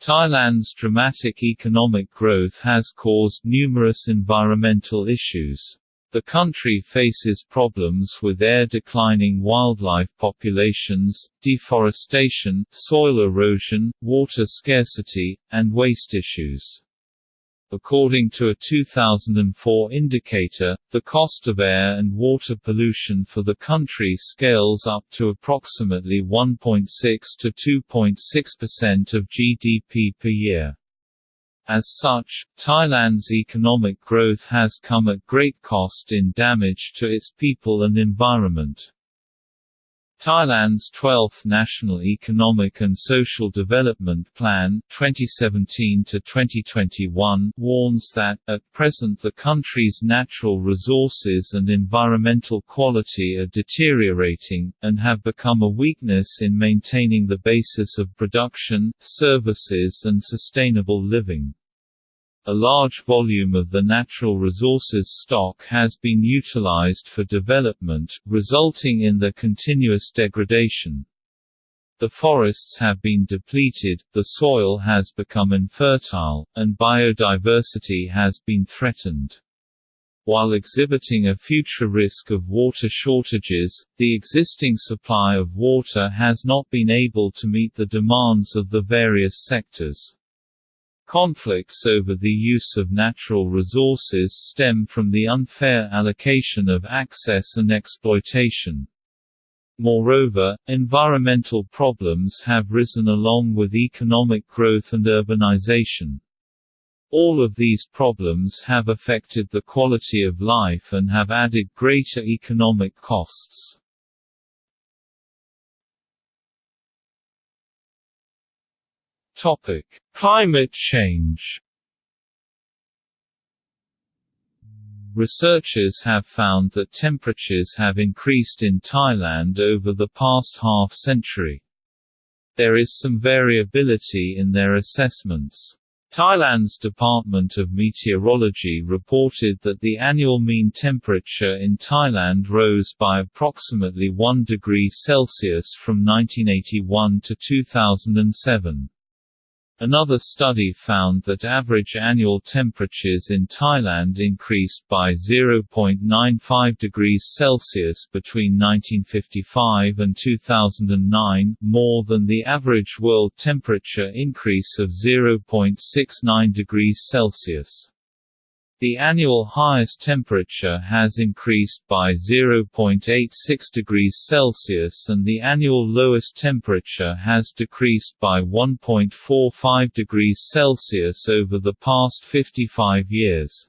Thailand's dramatic economic growth has caused numerous environmental issues. The country faces problems with air declining wildlife populations, deforestation, soil erosion, water scarcity, and waste issues. According to a 2004 indicator, the cost of air and water pollution for the country scales up to approximately 1.6 to 2.6% of GDP per year. As such, Thailand's economic growth has come at great cost in damage to its people and environment. Thailand's 12th National Economic and Social Development Plan 2017-2021 warns that, at present the country's natural resources and environmental quality are deteriorating, and have become a weakness in maintaining the basis of production, services and sustainable living. A large volume of the natural resources stock has been utilized for development, resulting in the continuous degradation. The forests have been depleted, the soil has become infertile, and biodiversity has been threatened. While exhibiting a future risk of water shortages, the existing supply of water has not been able to meet the demands of the various sectors. Conflicts over the use of natural resources stem from the unfair allocation of access and exploitation. Moreover, environmental problems have risen along with economic growth and urbanization. All of these problems have affected the quality of life and have added greater economic costs. Topic: Climate change. Researchers have found that temperatures have increased in Thailand over the past half-century. There is some variability in their assessments. Thailand's Department of Meteorology reported that the annual mean temperature in Thailand rose by approximately 1 degree Celsius from 1981 to 2007. Another study found that average annual temperatures in Thailand increased by 0.95 degrees Celsius between 1955 and 2009, more than the average world temperature increase of 0.69 degrees Celsius. The annual highest temperature has increased by 0.86 degrees Celsius and the annual lowest temperature has decreased by 1.45 degrees Celsius over the past 55 years.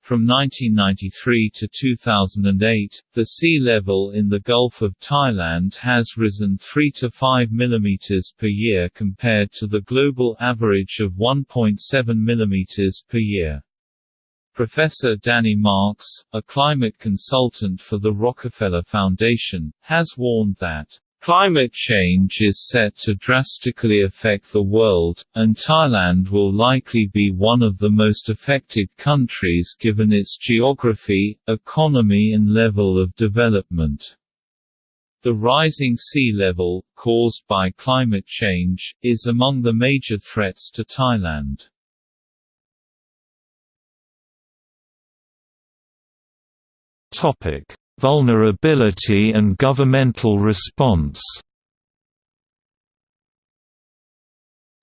From 1993 to 2008, the sea level in the Gulf of Thailand has risen 3 to 5 mm per year compared to the global average of 1.7 mm per year. Professor Danny Marks, a climate consultant for the Rockefeller Foundation, has warned that Climate change is set to drastically affect the world, and Thailand will likely be one of the most affected countries given its geography, economy and level of development. The rising sea level, caused by climate change, is among the major threats to Thailand. Topic: Vulnerability and governmental response.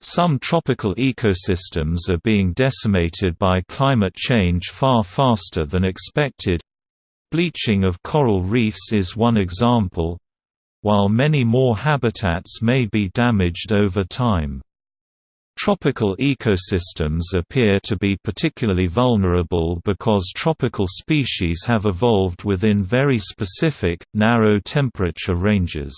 Some tropical ecosystems are being decimated by climate change far faster than expected. Bleaching of coral reefs is one example, while many more habitats may be damaged over time. Tropical ecosystems appear to be particularly vulnerable because tropical species have evolved within very specific, narrow temperature ranges.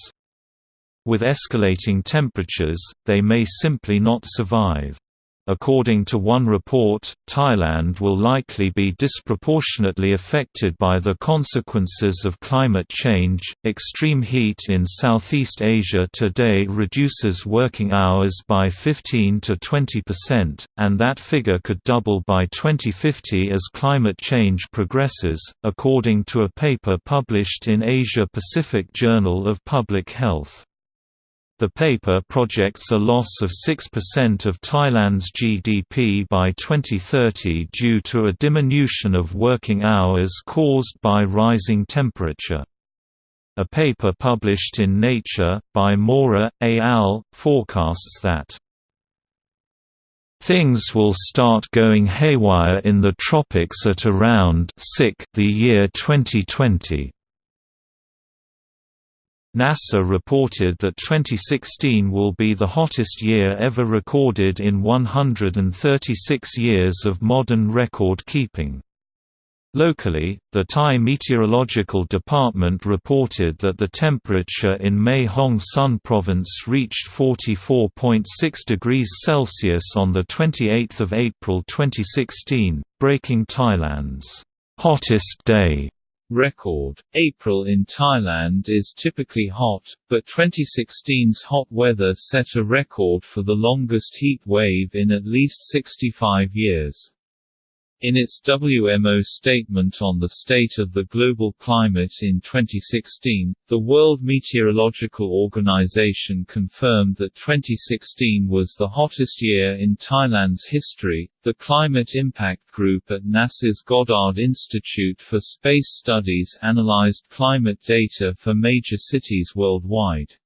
With escalating temperatures, they may simply not survive. According to one report, Thailand will likely be disproportionately affected by the consequences of climate change. Extreme heat in Southeast Asia today reduces working hours by 15 to 20%, and that figure could double by 2050 as climate change progresses, according to a paper published in Asia Pacific Journal of Public Health. The paper projects a loss of 6% of Thailand's GDP by 2030 due to a diminution of working hours caused by rising temperature. A paper published in Nature, by Mora, et al., forecasts that Things will start going haywire in the tropics at around the year 2020. NASA reported that 2016 will be the hottest year ever recorded in 136 years of modern record keeping. Locally, the Thai Meteorological Department reported that the temperature in Mae Hong Son province reached 44.6 degrees Celsius on 28 April 2016, breaking Thailand's hottest day record. April in Thailand is typically hot, but 2016's hot weather set a record for the longest heat wave in at least 65 years. In its WMO statement on the state of the global climate in 2016, the World Meteorological Organization confirmed that 2016 was the hottest year in Thailand's history. The Climate Impact Group at NASA's Goddard Institute for Space Studies analyzed climate data for major cities worldwide.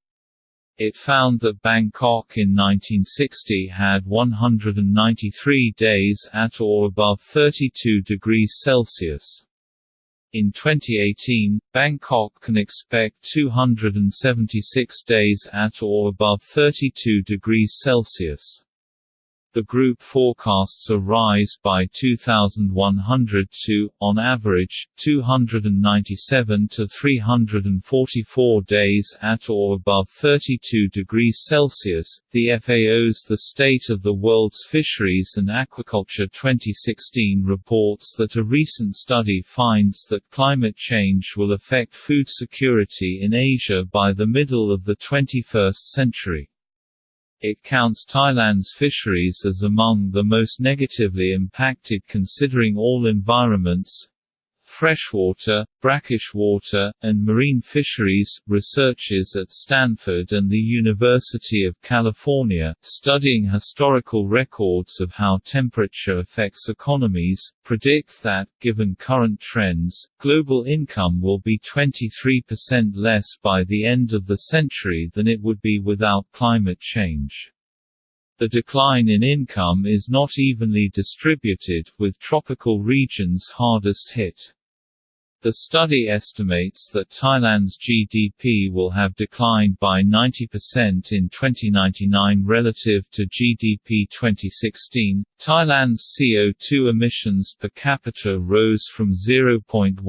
It found that Bangkok in 1960 had 193 days at or above 32 degrees Celsius. In 2018, Bangkok can expect 276 days at or above 32 degrees Celsius. The group forecasts a rise by 2,100 to, on average, 297 to 344 days at or above 32 degrees Celsius. The FAO's The State of the World's Fisheries and Aquaculture 2016 reports that a recent study finds that climate change will affect food security in Asia by the middle of the 21st century. It counts Thailand's fisheries as among the most negatively impacted considering all environments, freshwater, brackish water, and marine fisheries. Researchers at Stanford and the University of California, studying historical records of how temperature affects economies, predict that, given current trends, global income will be 23% less by the end of the century than it would be without climate change. The decline in income is not evenly distributed, with tropical regions hardest hit. The study estimates that Thailand's GDP will have declined by 90% in 2099 relative to GDP 2016. Thailand's CO2 emissions per capita rose from 0.14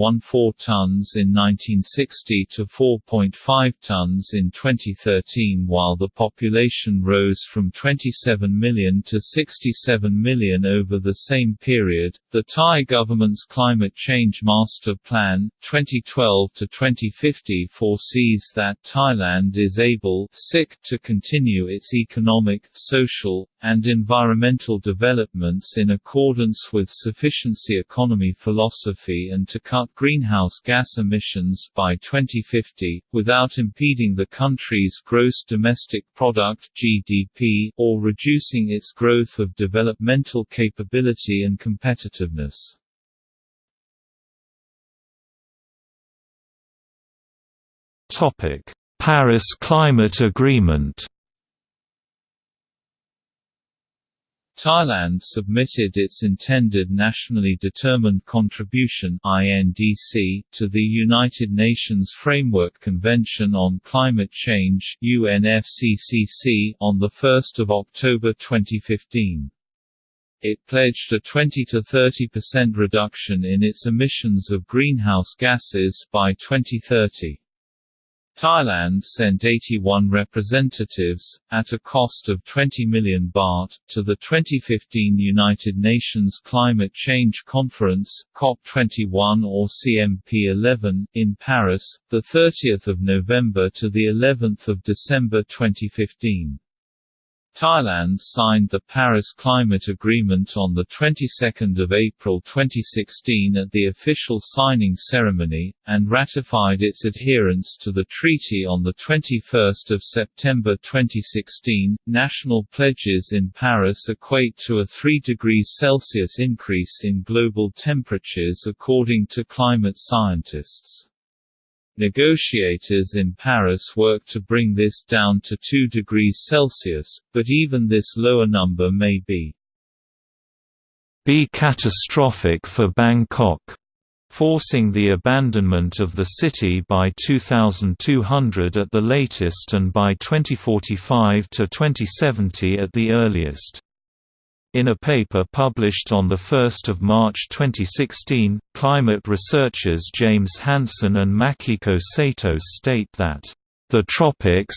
tons in 1960 to 4.5 tons in 2013, while the population rose from 27 million to 67 million over the same period. The Thai government's climate change master plan Plan 2012 to 2050 foresees that Thailand is able to continue its economic, social, and environmental developments in accordance with sufficiency economy philosophy and to cut greenhouse gas emissions by 2050, without impeding the country's gross domestic product (GDP) or reducing its growth of developmental capability and competitiveness. Topic: Paris Climate Agreement. Thailand submitted its intended nationally determined contribution (INDC) to the United Nations Framework Convention on Climate Change (UNFCCC) on the 1st of October 2015. It pledged a 20 to 30% reduction in its emissions of greenhouse gases by 2030. Thailand sent 81 representatives, at a cost of 20 million baht, to the 2015 United Nations Climate Change Conference COP21 or CMP11 in Paris, the 30th of November to the 11th of December 2015. Thailand signed the Paris Climate Agreement on the 22nd of April 2016 at the official signing ceremony and ratified its adherence to the treaty on the 21st of September 2016. National pledges in Paris equate to a 3 degrees Celsius increase in global temperatures according to climate scientists. Negotiators in Paris work to bring this down to 2 degrees Celsius, but even this lower number may be be catastrophic for Bangkok, forcing the abandonment of the city by 2200 at the latest and by 2045 to 2070 at the earliest. In a paper published on 1 March 2016, climate researchers James Hansen and Makiko Sato state that, "...the tropics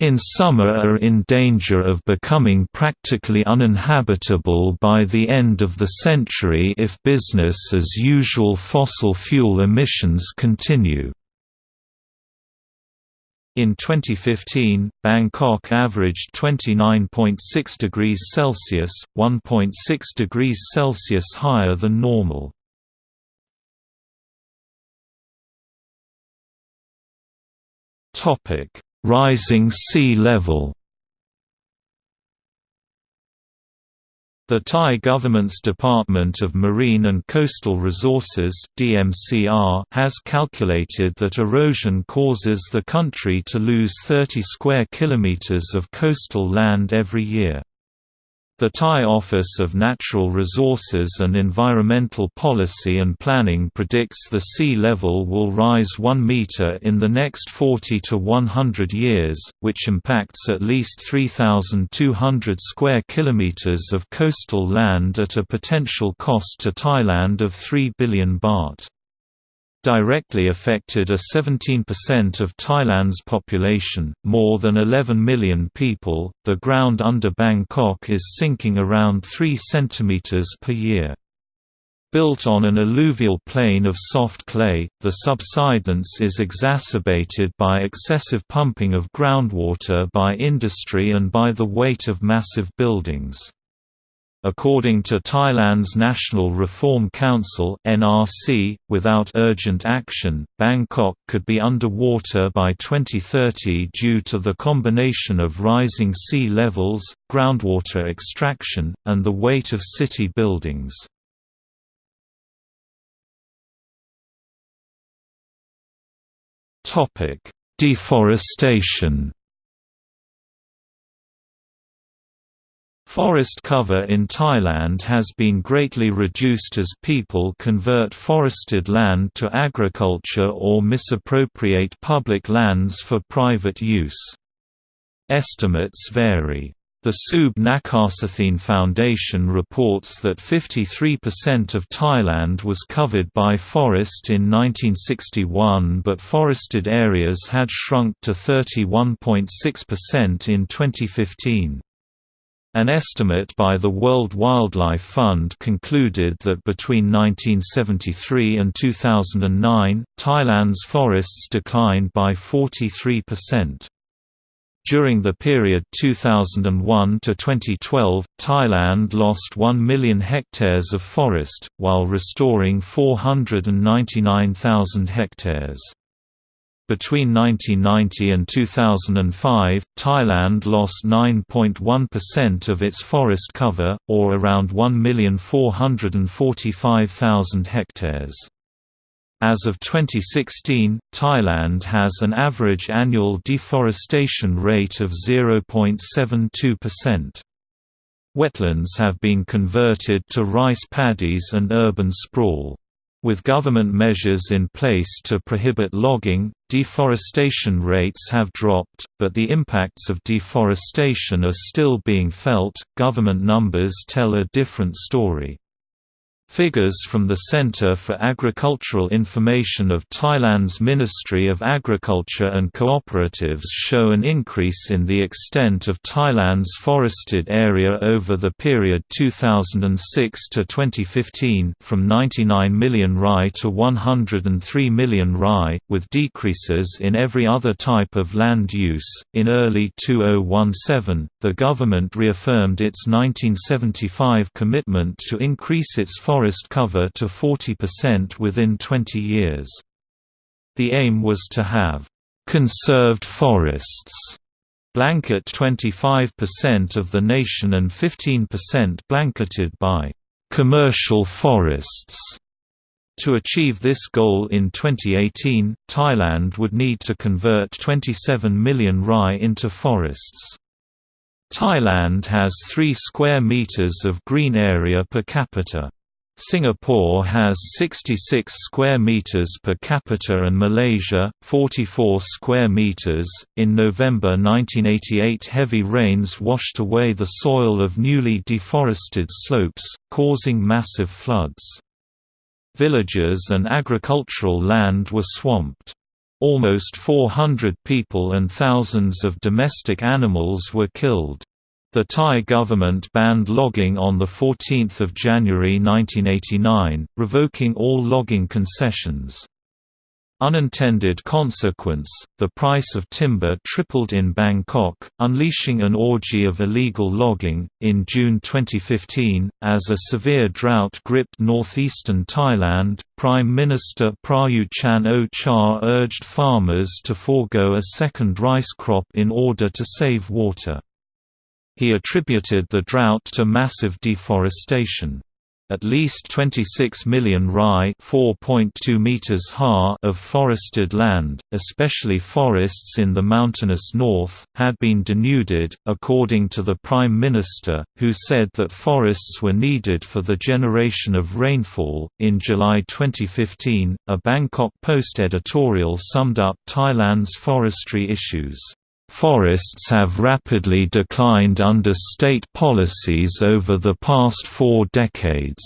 in summer are in danger of becoming practically uninhabitable by the end of the century if business as usual fossil fuel emissions continue." In 2015, Bangkok averaged 29.6 degrees Celsius, 1.6 degrees Celsius higher than normal. Rising sea level. The Thai government's Department of Marine and Coastal Resources (DMCR) has calculated that erosion causes the country to lose 30 square kilometers of coastal land every year. The Thai Office of Natural Resources and Environmental Policy and Planning predicts the sea level will rise 1 meter in the next 40 to 100 years, which impacts at least 3,200 square kilometers of coastal land at a potential cost to Thailand of 3 billion baht directly affected a 17% of Thailand's population, more than 11 million people. The ground under Bangkok is sinking around 3 cm per year. Built on an alluvial plain of soft clay, the subsidence is exacerbated by excessive pumping of groundwater by industry and by the weight of massive buildings. According to Thailand's National Reform Council (NRC), without urgent action, Bangkok could be underwater by 2030 due to the combination of rising sea levels, groundwater extraction, and the weight of city buildings. Topic: Deforestation Forest cover in Thailand has been greatly reduced as people convert forested land to agriculture or misappropriate public lands for private use. Estimates vary. The Seub Nakhasathien Foundation reports that 53% of Thailand was covered by forest in 1961 but forested areas had shrunk to 31.6% in 2015. An estimate by the World Wildlife Fund concluded that between 1973 and 2009, Thailand's forests declined by 43%. During the period 2001 to 2012, Thailand lost 1 million hectares of forest, while restoring 499,000 hectares. Between 1990 and 2005, Thailand lost 9.1% of its forest cover, or around 1,445,000 hectares. As of 2016, Thailand has an average annual deforestation rate of 0.72%. Wetlands have been converted to rice paddies and urban sprawl. With government measures in place to prohibit logging, deforestation rates have dropped, but the impacts of deforestation are still being felt. Government numbers tell a different story. Figures from the Center for Agricultural Information of Thailand's Ministry of Agriculture and Cooperatives show an increase in the extent of Thailand's forested area over the period 2006 to 2015 from 99 million rai to 103 million rai, with decreases in every other type of land use. In early 2017, the government reaffirmed its 1975 commitment to increase its forest forest cover to 40% within 20 years. The aim was to have conserved forests blanket 25% of the nation and 15% blanketed by commercial forests. To achieve this goal in 2018, Thailand would need to convert 27 million rai into forests. Thailand has 3 square meters of green area per capita. Singapore has 66 square meters per capita and Malaysia 44 square meters. In November 1988, heavy rains washed away the soil of newly deforested slopes, causing massive floods. Villages and agricultural land were swamped. Almost 400 people and thousands of domestic animals were killed. The Thai government banned logging on 14 January 1989, revoking all logging concessions. Unintended consequence, the price of timber tripled in Bangkok, unleashing an orgy of illegal logging. In June 2015, as a severe drought gripped northeastern Thailand, Prime Minister Prayut Chan-o-cha urged farmers to forego a second rice crop in order to save water. He attributed the drought to massive deforestation. At least 26 million rai (4.2 meters ha) of forested land, especially forests in the mountainous north, had been denuded, according to the Prime Minister, who said that forests were needed for the generation of rainfall. In July 2015, a Bangkok Post editorial summed up Thailand's forestry issues. Forests have rapidly declined under state policies over the past four decades.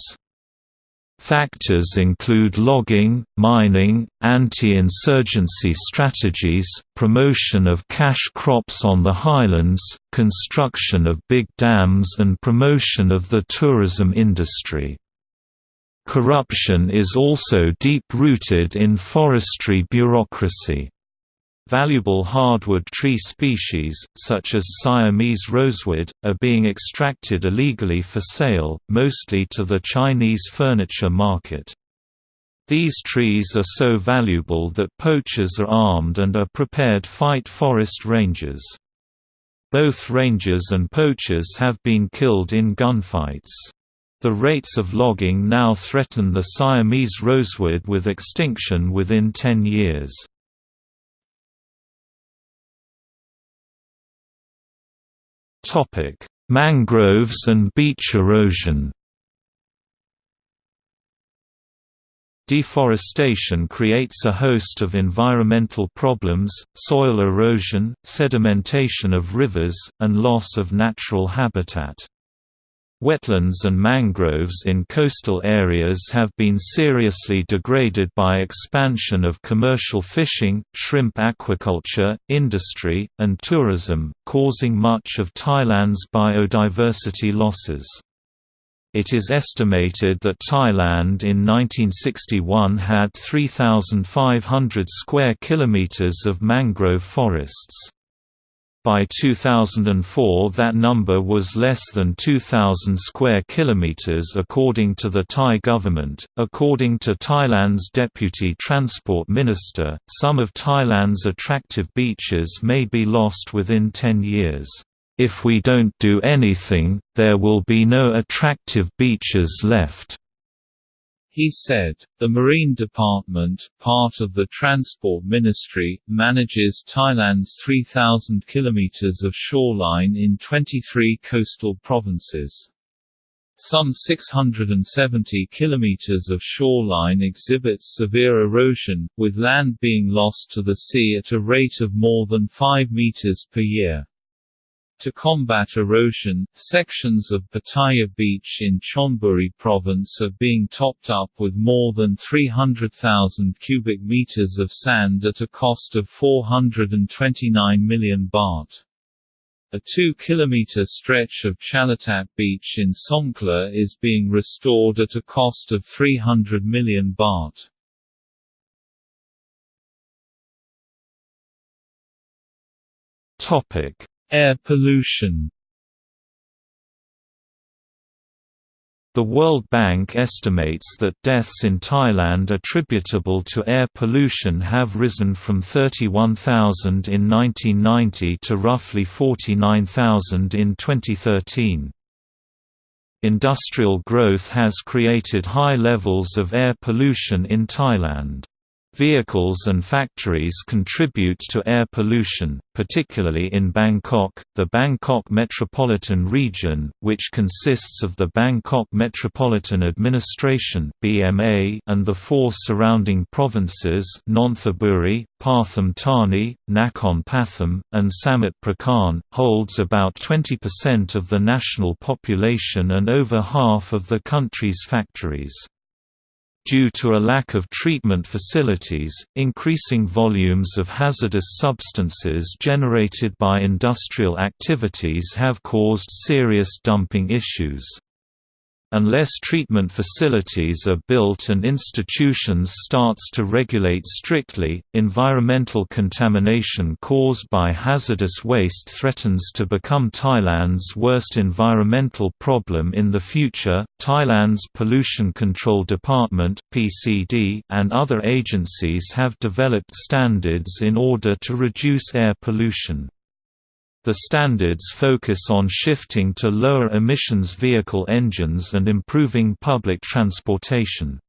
Factors include logging, mining, anti-insurgency strategies, promotion of cash crops on the highlands, construction of big dams and promotion of the tourism industry. Corruption is also deep-rooted in forestry bureaucracy. Valuable hardwood tree species, such as Siamese rosewood, are being extracted illegally for sale, mostly to the Chinese furniture market. These trees are so valuable that poachers are armed and are prepared to fight forest rangers. Both rangers and poachers have been killed in gunfights. The rates of logging now threaten the Siamese rosewood with extinction within 10 years. Topic: Mangroves and beach erosion. Deforestation creates a host of environmental problems, soil erosion, sedimentation of rivers, and loss of natural habitat. Wetlands and mangroves in coastal areas have been seriously degraded by expansion of commercial fishing, shrimp aquaculture, industry, and tourism, causing much of Thailand's biodiversity losses. It is estimated that Thailand in 1961 had 3,500 square kilometers of mangrove forests. By 2004 that number was less than 2000 square kilometers according to the Thai government. According to Thailand's deputy transport minister, some of Thailand's attractive beaches may be lost within 10 years. If we don't do anything, there will be no attractive beaches left. He said, the Marine Department, part of the Transport Ministry, manages Thailand's 3,000 kilometers of shoreline in 23 coastal provinces. Some 670 kilometers of shoreline exhibits severe erosion, with land being lost to the sea at a rate of more than 5 meters per year. To combat erosion, sections of Pattaya Beach in Chonburi Province are being topped up with more than 300,000 cubic meters of sand at a cost of 429 million baht. A 2-kilometer stretch of Chalatat Beach in Songkhla is being restored at a cost of 300 million baht. Topic: Air pollution The World Bank estimates that deaths in Thailand attributable to air pollution have risen from 31,000 in 1990 to roughly 49,000 in 2013. Industrial growth has created high levels of air pollution in Thailand. Vehicles and factories contribute to air pollution, particularly in Bangkok, the Bangkok Metropolitan Region, which consists of the Bangkok Metropolitan Administration (BMA) and the four surrounding provinces Nonthaburi, Pathum Thani, Nakhon Pathom, and Samut Prakan, holds about 20% of the national population and over half of the country's factories. Due to a lack of treatment facilities, increasing volumes of hazardous substances generated by industrial activities have caused serious dumping issues. Unless treatment facilities are built and institutions starts to regulate strictly, environmental contamination caused by hazardous waste threatens to become Thailand's worst environmental problem in the future. Thailand's Pollution Control Department (PCD) and other agencies have developed standards in order to reduce air pollution. The standards focus on shifting to lower emissions vehicle engines and improving public transportation.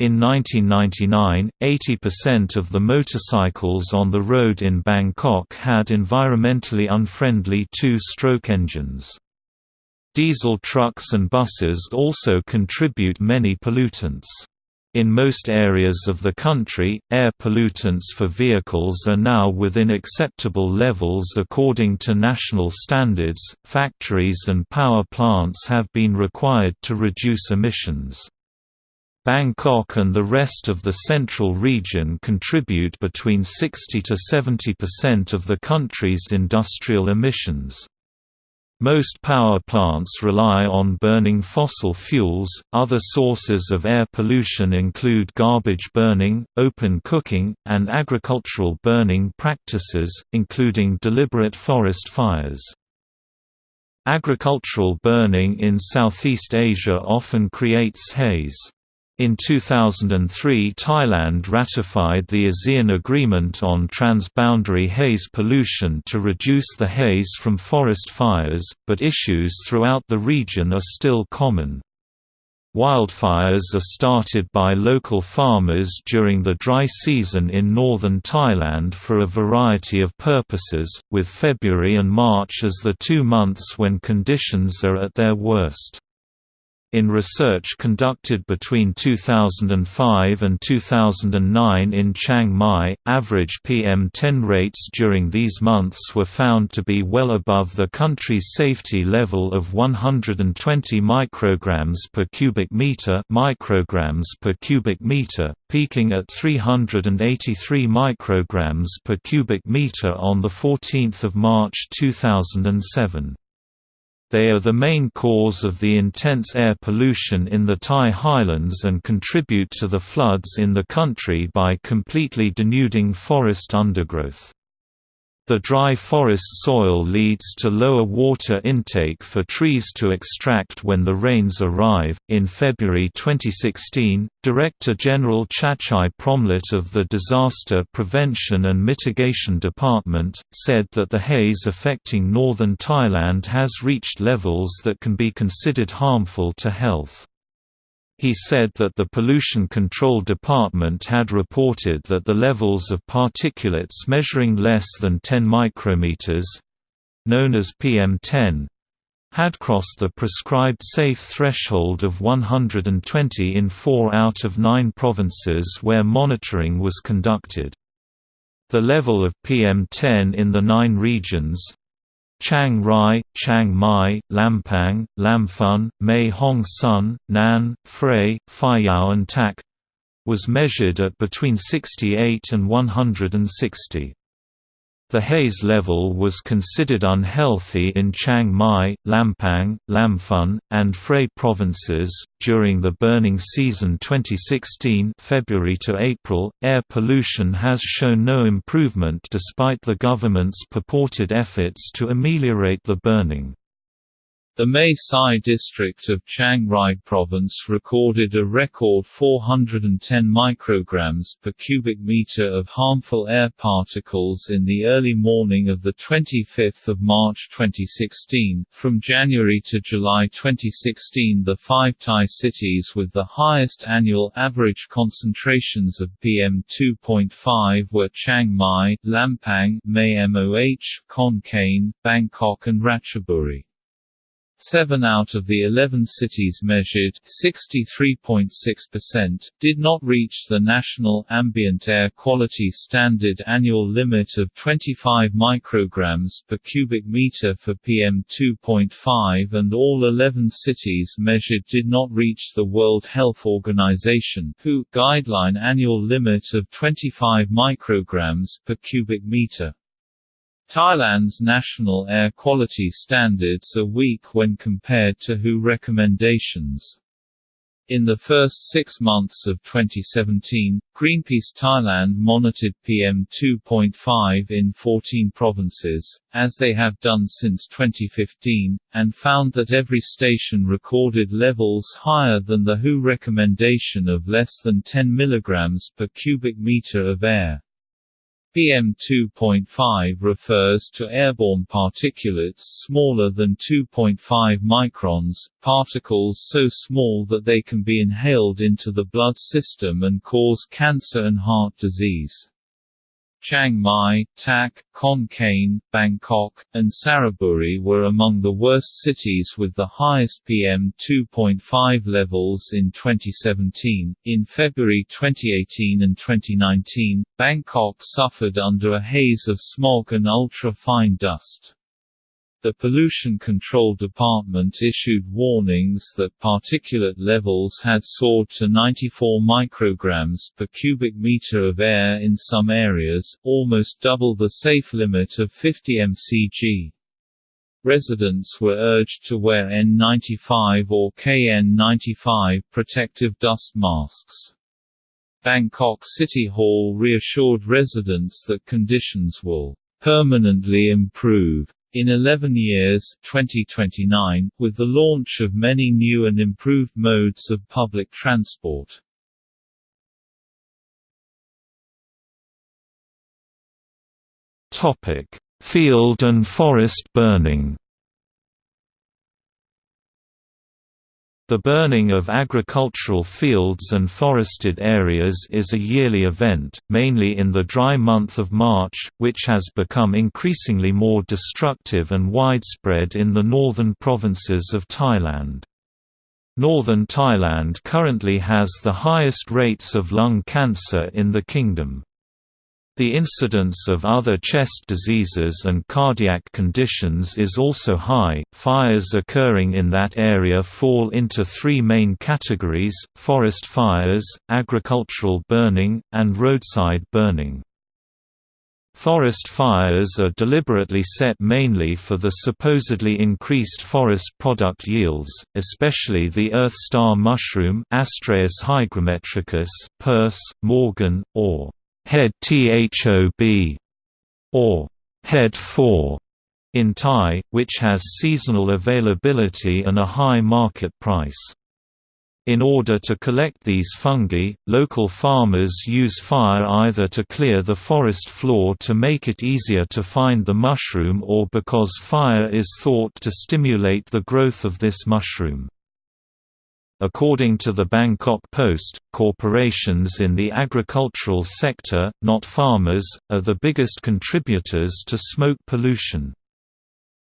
In 1999, 80% of the motorcycles on the road in Bangkok had environmentally unfriendly two-stroke engines. Diesel trucks and buses also contribute many pollutants. In most areas of the country, air pollutants for vehicles are now within acceptable levels according to national standards. Factories and power plants have been required to reduce emissions. Bangkok and the rest of the central region contribute between 60 to 70% of the country's industrial emissions. Most power plants rely on burning fossil fuels. Other sources of air pollution include garbage burning, open cooking, and agricultural burning practices, including deliberate forest fires. Agricultural burning in Southeast Asia often creates haze. In 2003 Thailand ratified the ASEAN Agreement on Transboundary Haze Pollution to reduce the haze from forest fires, but issues throughout the region are still common. Wildfires are started by local farmers during the dry season in northern Thailand for a variety of purposes, with February and March as the two months when conditions are at their worst. In research conducted between 2005 and 2009 in Chiang Mai, average PM10 rates during these months were found to be well above the country's safety level of 120 micrograms per cubic meter, micrograms per cubic meter, peaking at 383 micrograms per cubic meter on the 14th of March 2007. They are the main cause of the intense air pollution in the Thai highlands and contribute to the floods in the country by completely denuding forest undergrowth. The dry forest soil leads to lower water intake for trees to extract when the rains arrive. In February 2016, Director General Chatchai Promlert of the Disaster Prevention and Mitigation Department said that the haze affecting northern Thailand has reached levels that can be considered harmful to health. He said that the Pollution Control Department had reported that the levels of particulates measuring less than 10 micrometers known as PM10 had crossed the prescribed safe threshold of 120 in 4 out of 9 provinces where monitoring was conducted. The level of PM10 in the nine regions Chiang Rai, Chiang Mai, Lampang, Lamphun, Mae Hong Son, Nan, Phrae, Phayao and Tak was measured at between 68 and 160. The haze level was considered unhealthy in Chiang Mai, Lampang, Lamphun, and Phrae provinces. During the burning season 2016, February to April, air pollution has shown no improvement despite the government's purported efforts to ameliorate the burning. The Mae Sai district of Chiang Rai province recorded a record 410 micrograms per cubic meter of harmful air particles in the early morning of the 25th of March 2016. From January to July 2016, the five Thai cities with the highest annual average concentrations of PM2.5 were Chiang Mai, Lampang, Mae Moh, Khon Kaen, Bangkok and Ratchaburi. Seven out of the 11 cities measured 63.6%, did not reach the National Ambient Air Quality Standard annual limit of 25 micrograms per cubic meter for PM2.5 and all 11 cities measured did not reach the World Health Organization WHO guideline annual limit of 25 micrograms per cubic meter. Thailand's national air quality standards are weak when compared to WHO recommendations. In the first six months of 2017, Greenpeace Thailand monitored PM2.5 in 14 provinces, as they have done since 2015, and found that every station recorded levels higher than the WHO recommendation of less than 10 mg per cubic meter of air. PM2.5 refers to airborne particulates smaller than 2.5 microns, particles so small that they can be inhaled into the blood system and cause cancer and heart disease. Chiang Mai, Tak, Khon Kaen, Bangkok, and Saraburi were among the worst cities with the highest PM 2.5 levels in 2017. In February 2018 and 2019, Bangkok suffered under a haze of smog and ultra-fine dust. The Pollution Control Department issued warnings that particulate levels had soared to 94 micrograms per cubic meter of air in some areas, almost double the safe limit of 50 mcg. Residents were urged to wear N95 or KN95 protective dust masks. Bangkok City Hall reassured residents that conditions will permanently improve in 11 years 2029, with the launch of many new and improved modes of public transport. Field and forest burning The burning of agricultural fields and forested areas is a yearly event, mainly in the dry month of March, which has become increasingly more destructive and widespread in the northern provinces of Thailand. Northern Thailand currently has the highest rates of lung cancer in the kingdom. The incidence of other chest diseases and cardiac conditions is also high. Fires occurring in that area fall into three main categories forest fires, agricultural burning, and roadside burning. Forest fires are deliberately set mainly for the supposedly increased forest product yields, especially the earth star mushroom Astræus hygrometricus, purse, morgan, or head THOB, or head 4 in Thai, which has seasonal availability and a high market price. In order to collect these fungi, local farmers use fire either to clear the forest floor to make it easier to find the mushroom or because fire is thought to stimulate the growth of this mushroom. According to the Bangkok Post, corporations in the agricultural sector, not farmers, are the biggest contributors to smoke pollution.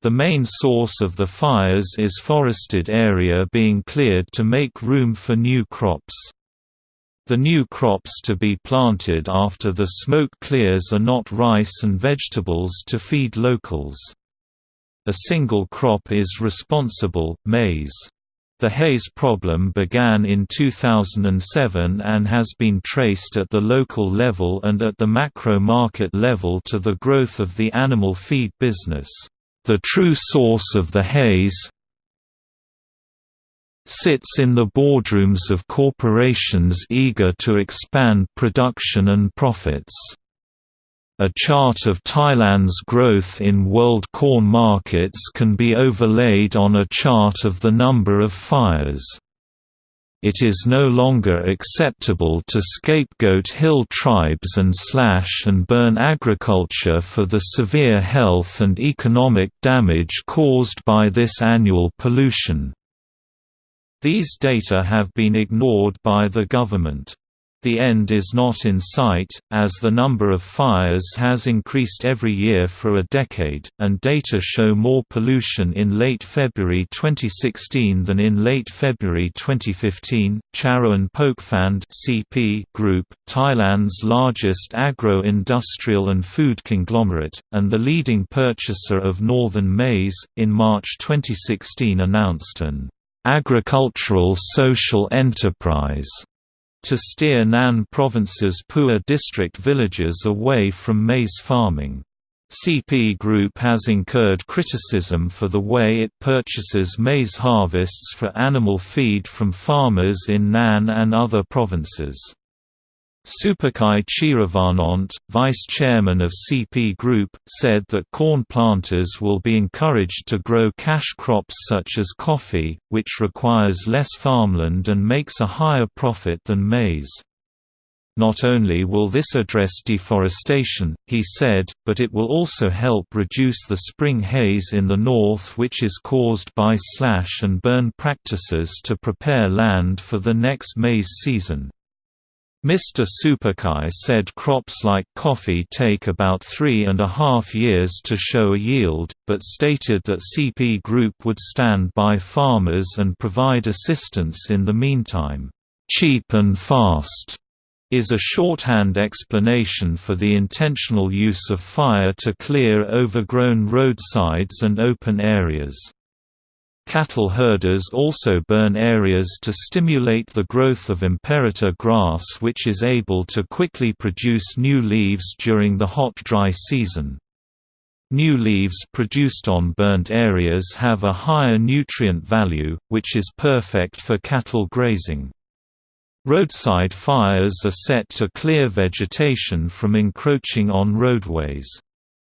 The main source of the fires is forested area being cleared to make room for new crops. The new crops to be planted after the smoke clears are not rice and vegetables to feed locals. A single crop is responsible, maize. The haze problem began in 2007 and has been traced at the local level and at the macro market level to the growth of the animal feed business. The true source of the haze, sits in the boardrooms of corporations eager to expand production and profits. A chart of Thailand's growth in world corn markets can be overlaid on a chart of the number of fires. It is no longer acceptable to scapegoat hill tribes and slash and burn agriculture for the severe health and economic damage caused by this annual pollution. These data have been ignored by the government. The end is not in sight, as the number of fires has increased every year for a decade, and data show more pollution in late February 2016 than in late February 2015. Charoen Pokphand (CP) Group, Thailand's largest agro-industrial and food conglomerate, and the leading purchaser of northern maize, in March 2016 announced an agricultural social enterprise to steer Nan Province's Pua district villages away from maize farming. CP Group has incurred criticism for the way it purchases maize harvests for animal feed from farmers in Nan and other provinces. Suphachai Chearavanont, vice chairman of CP Group, said that corn planters will be encouraged to grow cash crops such as coffee, which requires less farmland and makes a higher profit than maize. Not only will this address deforestation, he said, but it will also help reduce the spring haze in the north which is caused by slash and burn practices to prepare land for the next maize season. Mr. Suphachai said crops like coffee take about three and a half years to show a yield, but stated that CP Group would stand by farmers and provide assistance in the meantime. Cheap and fast is a shorthand explanation for the intentional use of fire to clear overgrown roadsides and open areas. Cattle herders also burn areas to stimulate the growth of Imperata grass which is able to quickly produce new leaves during the hot dry season. New leaves produced on burnt areas have a higher nutrient value, which is perfect for cattle grazing. Roadside fires are set to clear vegetation from encroaching on roadways.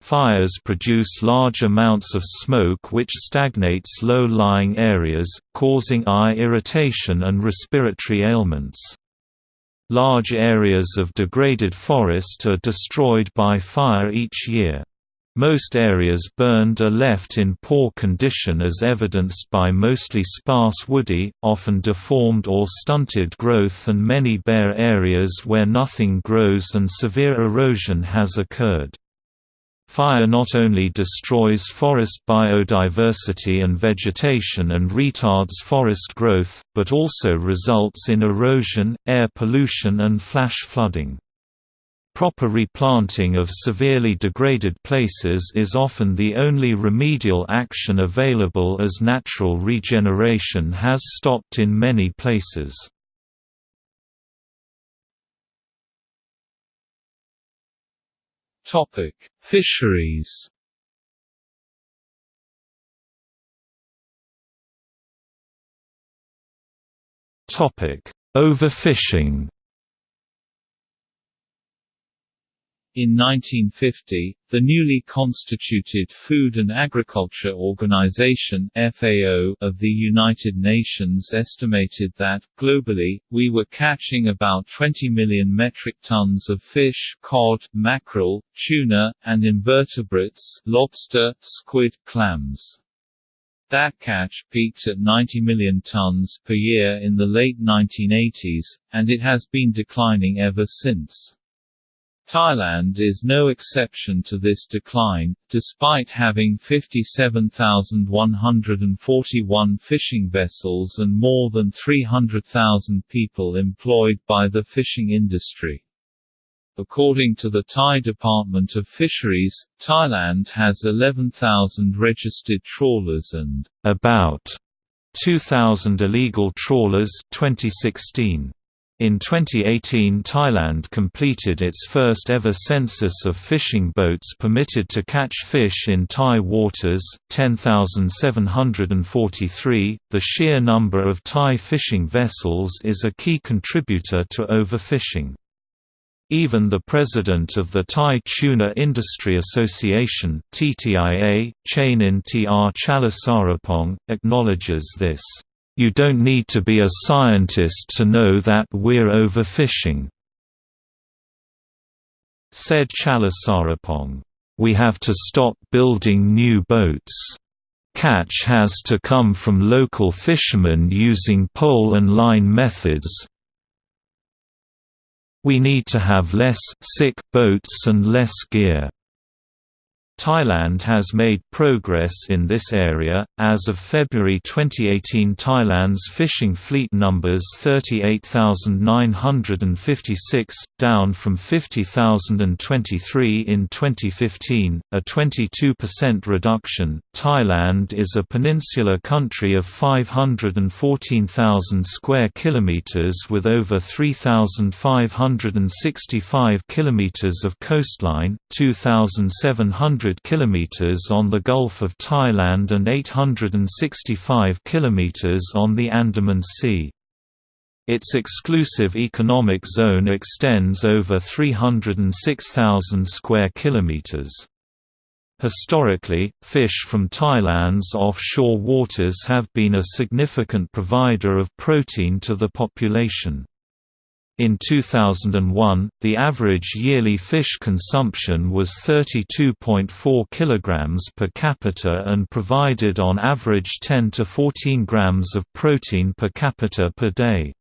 Fires produce large amounts of smoke which stagnates low-lying areas, causing eye irritation and respiratory ailments. Large areas of degraded forest are destroyed by fire each year. Most areas burned are left in poor condition as evidenced by mostly sparse woody, often deformed or stunted growth and many bare areas where nothing grows and severe erosion has occurred. Fire not only destroys forest biodiversity and vegetation and retards forest growth, but also results in erosion, air pollution and flash flooding. Proper replanting of severely degraded places is often the only remedial action available as natural regeneration has stopped in many places. Topic: Fisheries. Topic: Overfishing. In 1950, the newly constituted Food and Agriculture Organization (FAO) of the United Nations estimated that globally we were catching about 20 million metric tons of fish, cod, mackerel, tuna, and invertebrates, lobster, squid, clams. That catch peaked at 90 million tons per year in the late 1980s, and it has been declining ever since. Thailand is no exception to this decline, despite having 57,141 fishing vessels and more than 300,000 people employed by the fishing industry. According to the Thai Department of Fisheries, Thailand has 11,000 registered trawlers and about 2,000 illegal trawlers 2016. In 2018 Thailand completed its first ever census of fishing boats permitted to catch fish in Thai waters 10,743. The sheer number of Thai fishing vessels is a key contributor to overfishing. Even the president of the Thai Tuna Industry Association TTIA, Chainin Tr Chalasarapong, acknowledges this. You don't need to be a scientist to know that we're overfishing. Said Chalisarapong. We have to stop building new boats. Catch has to come from local fishermen using pole and line methods. We need to have less sick boats and less gear. Thailand has made progress in this area. As of February 2018, Thailand's fishing fleet numbers 38,956, down from 50,023 in 2015, a 22% reduction. Thailand is a peninsular country of 514,000 square kilometers with over 3,565 kilometers of coastline, 2,700 km on the Gulf of Thailand and 865 km on the Andaman Sea. Its exclusive economic zone extends over 306,000 square kilometers. Historically, fish from Thailand's offshore waters have been a significant provider of protein to the population. In 2001, the average yearly fish consumption was 32.4 kg per capita and provided on average 10 to 14 grams of protein per capita per day.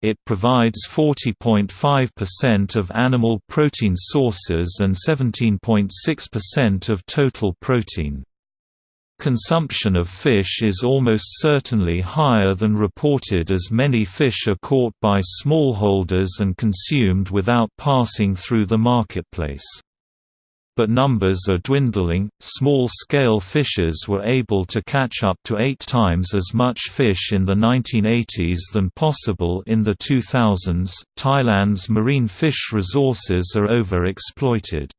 It provides 40.5% of animal protein sources and 17.6% of total protein. Consumption of fish is almost certainly higher than reported as many fish are caught by smallholders and consumed without passing through the marketplace. But numbers are dwindling. Small scale fishers were able to catch up to eight times as much fish in the 1980s than possible in the 2000s. Thailand's marine fish resources are overexploited.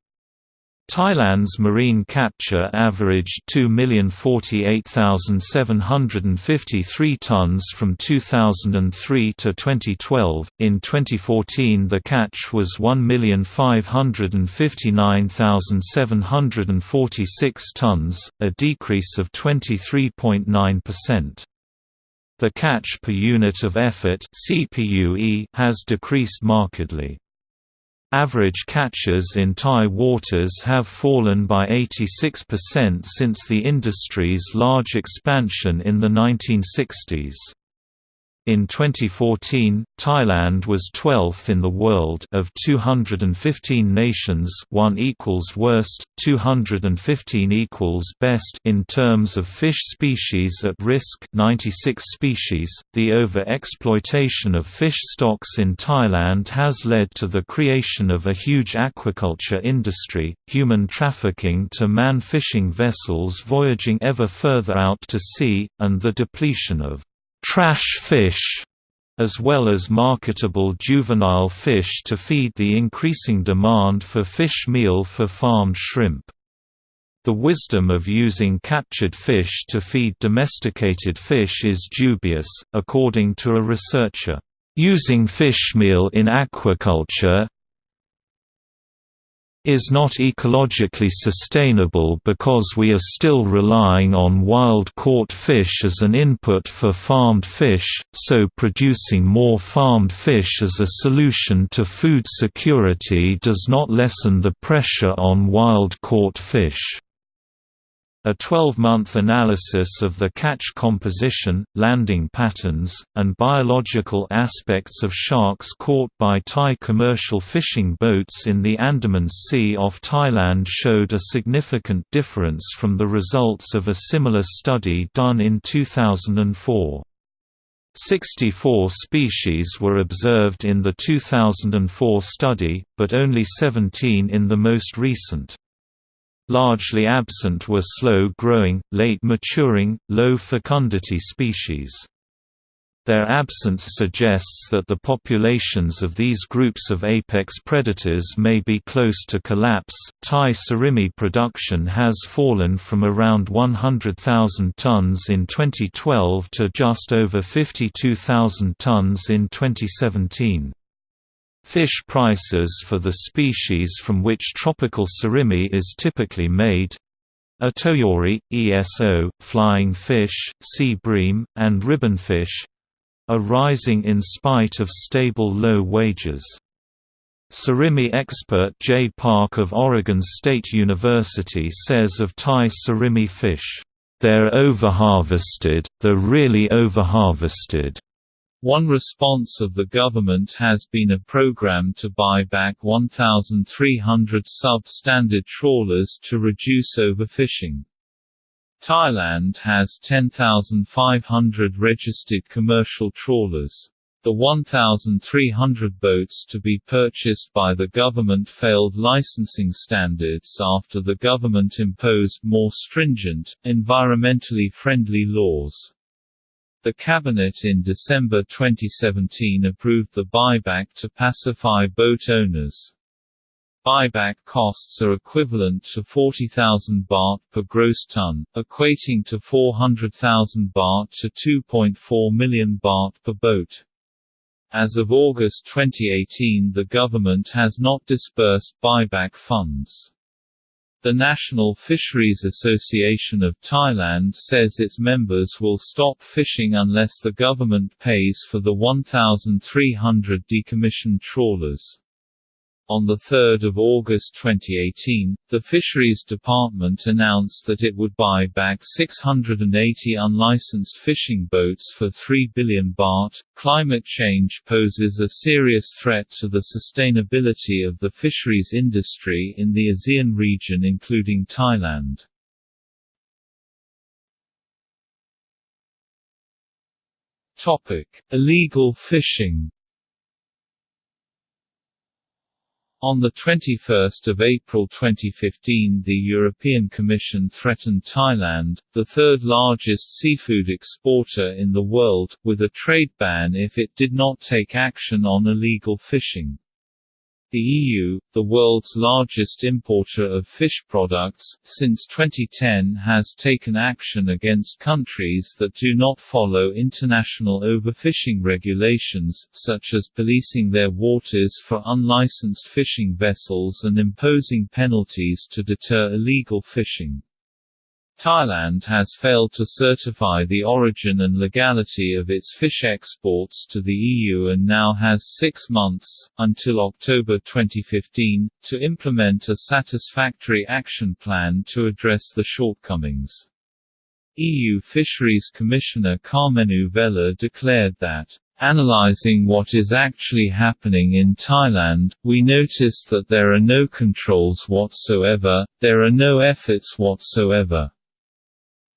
Thailand's marine capture averaged 2,048,753 tons from 2003 to 2012. In 2014, the catch was 1,559,746 tons, a decrease of 23.9%. The catch per unit of effort has decreased markedly. Average catches in Thai waters have fallen by 86% since the industry's large expansion in the 1960s. In 2014, Thailand was 12th in the world of 215 nations, 1 equals worst, 215 equals best in terms of fish species at risk, 96 species. The over-exploitation of fish stocks in Thailand has led to the creation of a huge aquaculture industry, human trafficking to man fishing vessels voyaging ever further out to sea, and the depletion of trash fish, as well as marketable juvenile fish to feed the increasing demand for fish meal for farmed shrimp. The wisdom of using captured fish to feed domesticated fish is dubious, according to a researcher. Using fish meal in aquaculture, is not ecologically sustainable because we are still relying on wild-caught fish as an input for farmed fish, so producing more farmed fish as a solution to food security does not lessen the pressure on wild-caught fish. A 12-month analysis of the catch composition, landing patterns, and biological aspects of sharks caught by Thai commercial fishing boats in the Andaman Sea off Thailand showed a significant difference from the results of a similar study done in 2004. 64 species were observed in the 2004 study, but only 17 in the most recent. Largely absent were slow-growing, late-maturing, low-fecundity species. Their absence suggests that the populations of these groups of apex predators may be close to collapse. Thai surimi production has fallen from around 100,000 tons in 2012 to just over 52,000 tons in 2017. Fish prices for the species from which tropical surimi is typically made itoyori, ESO, flying fish, sea bream, and ribbonfish are rising in spite of stable low wages. Surimi expert Jae Park of Oregon State University says of Thai surimi fish, "...they're overharvested, they're really overharvested." One response of the government has been a program to buy back 1,300 sub-standard trawlers to reduce overfishing. Thailand has 10,500 registered commercial trawlers. The 1,300 boats to be purchased by the government failed licensing standards after the government imposed more stringent, environmentally friendly laws. The Cabinet in December 2017 approved the buyback to pacify boat owners. Buyback costs are equivalent to 40,000 baht per gross ton, equating to 400,000 baht to 2.4 million baht per boat. As of August 2018 the government has not disbursed buyback funds. The National Fisheries Association of Thailand says its members will stop fishing unless the government pays for the 1,300 decommissioned trawlers. On 3 August 2018, the Fisheries Department announced that it would buy back 680 unlicensed fishing boats for 3 billion baht. Climate change poses a serious threat to the sustainability of the fisheries industry in the ASEAN region including Thailand. Topic: Illegal fishing On 21 April 2015 the European Commission threatened Thailand, the third largest seafood exporter in the world, with a trade ban if it did not take action on illegal fishing. The EU, the world's largest importer of fish products, since 2010 has taken action against countries that do not follow international overfishing regulations, such as policing their waters for unlicensed fishing vessels and imposing penalties to deter illegal fishing. Thailand has failed to certify the origin and legality of its fish exports to the EU and now has six months, until October 2015, to implement a satisfactory action plan to address the shortcomings. EU Fisheries Commissioner Karmenu Vella declared that Analyzing what is actually happening in Thailand, we notice that there are no controls whatsoever, there are no efforts whatsoever.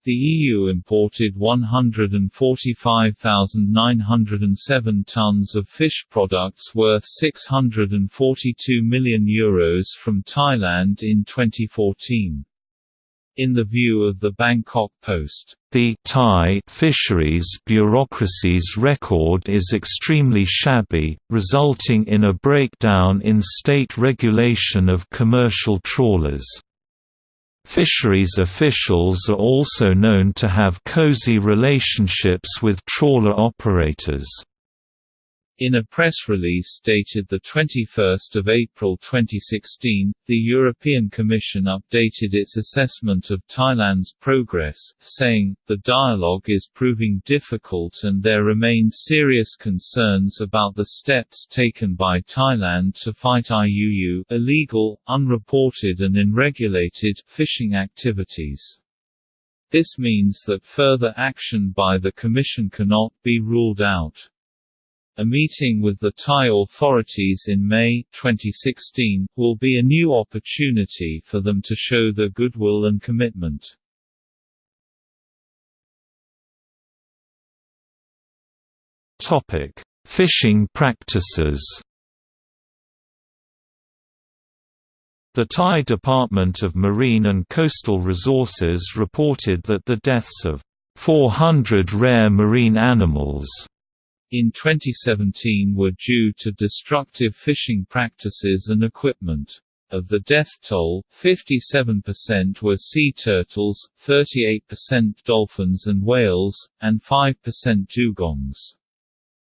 The EU imported 145,907 tons of fish products worth €642 million Euros from Thailand in 2014. In the view of the Bangkok Post, the Thai fisheries bureaucracy's record is extremely shabby, resulting in a breakdown in state regulation of commercial trawlers. Fisheries officials are also known to have cozy relationships with trawler operators. In a press release dated 21 April 2016, the European Commission updated its assessment of Thailand's progress, saying, the dialogue is proving difficult and there remain serious concerns about the steps taken by Thailand to fight IUU illegal, unreported and unregulated fishing activities. This means that further action by the Commission cannot be ruled out. A meeting with the Thai authorities in May 2016 will be a new opportunity for them to show their goodwill and commitment. Topic: Fishing practices The Thai Department of Marine and Coastal Resources reported that the deaths of 400 rare marine animals in 2017 were due to destructive fishing practices and equipment. Of the death toll, 57% were sea turtles, 38% dolphins and whales, and 5% dugongs.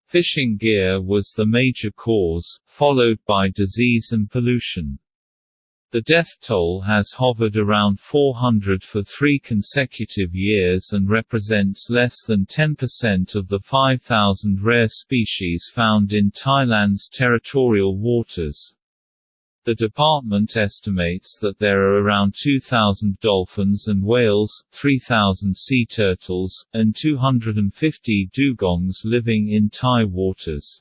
Fishing gear was the major cause, followed by disease and pollution. The death toll has hovered around 400 for three consecutive years and represents less than 10% of the 5,000 rare species found in Thailand's territorial waters. The department estimates that there are around 2,000 dolphins and whales, 3,000 sea turtles, and 250 dugongs living in Thai waters.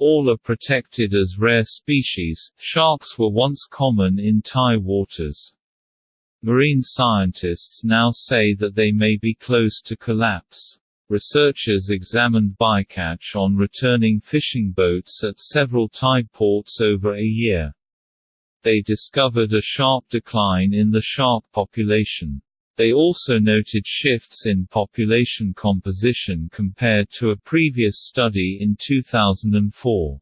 All are protected as rare species. Sharks were once common in Thai waters. Marine scientists now say that they may be close to collapse. Researchers examined bycatch on returning fishing boats at several Thai ports over a year. They discovered a sharp decline in the shark population. They also noted shifts in population composition compared to a previous study in 2004.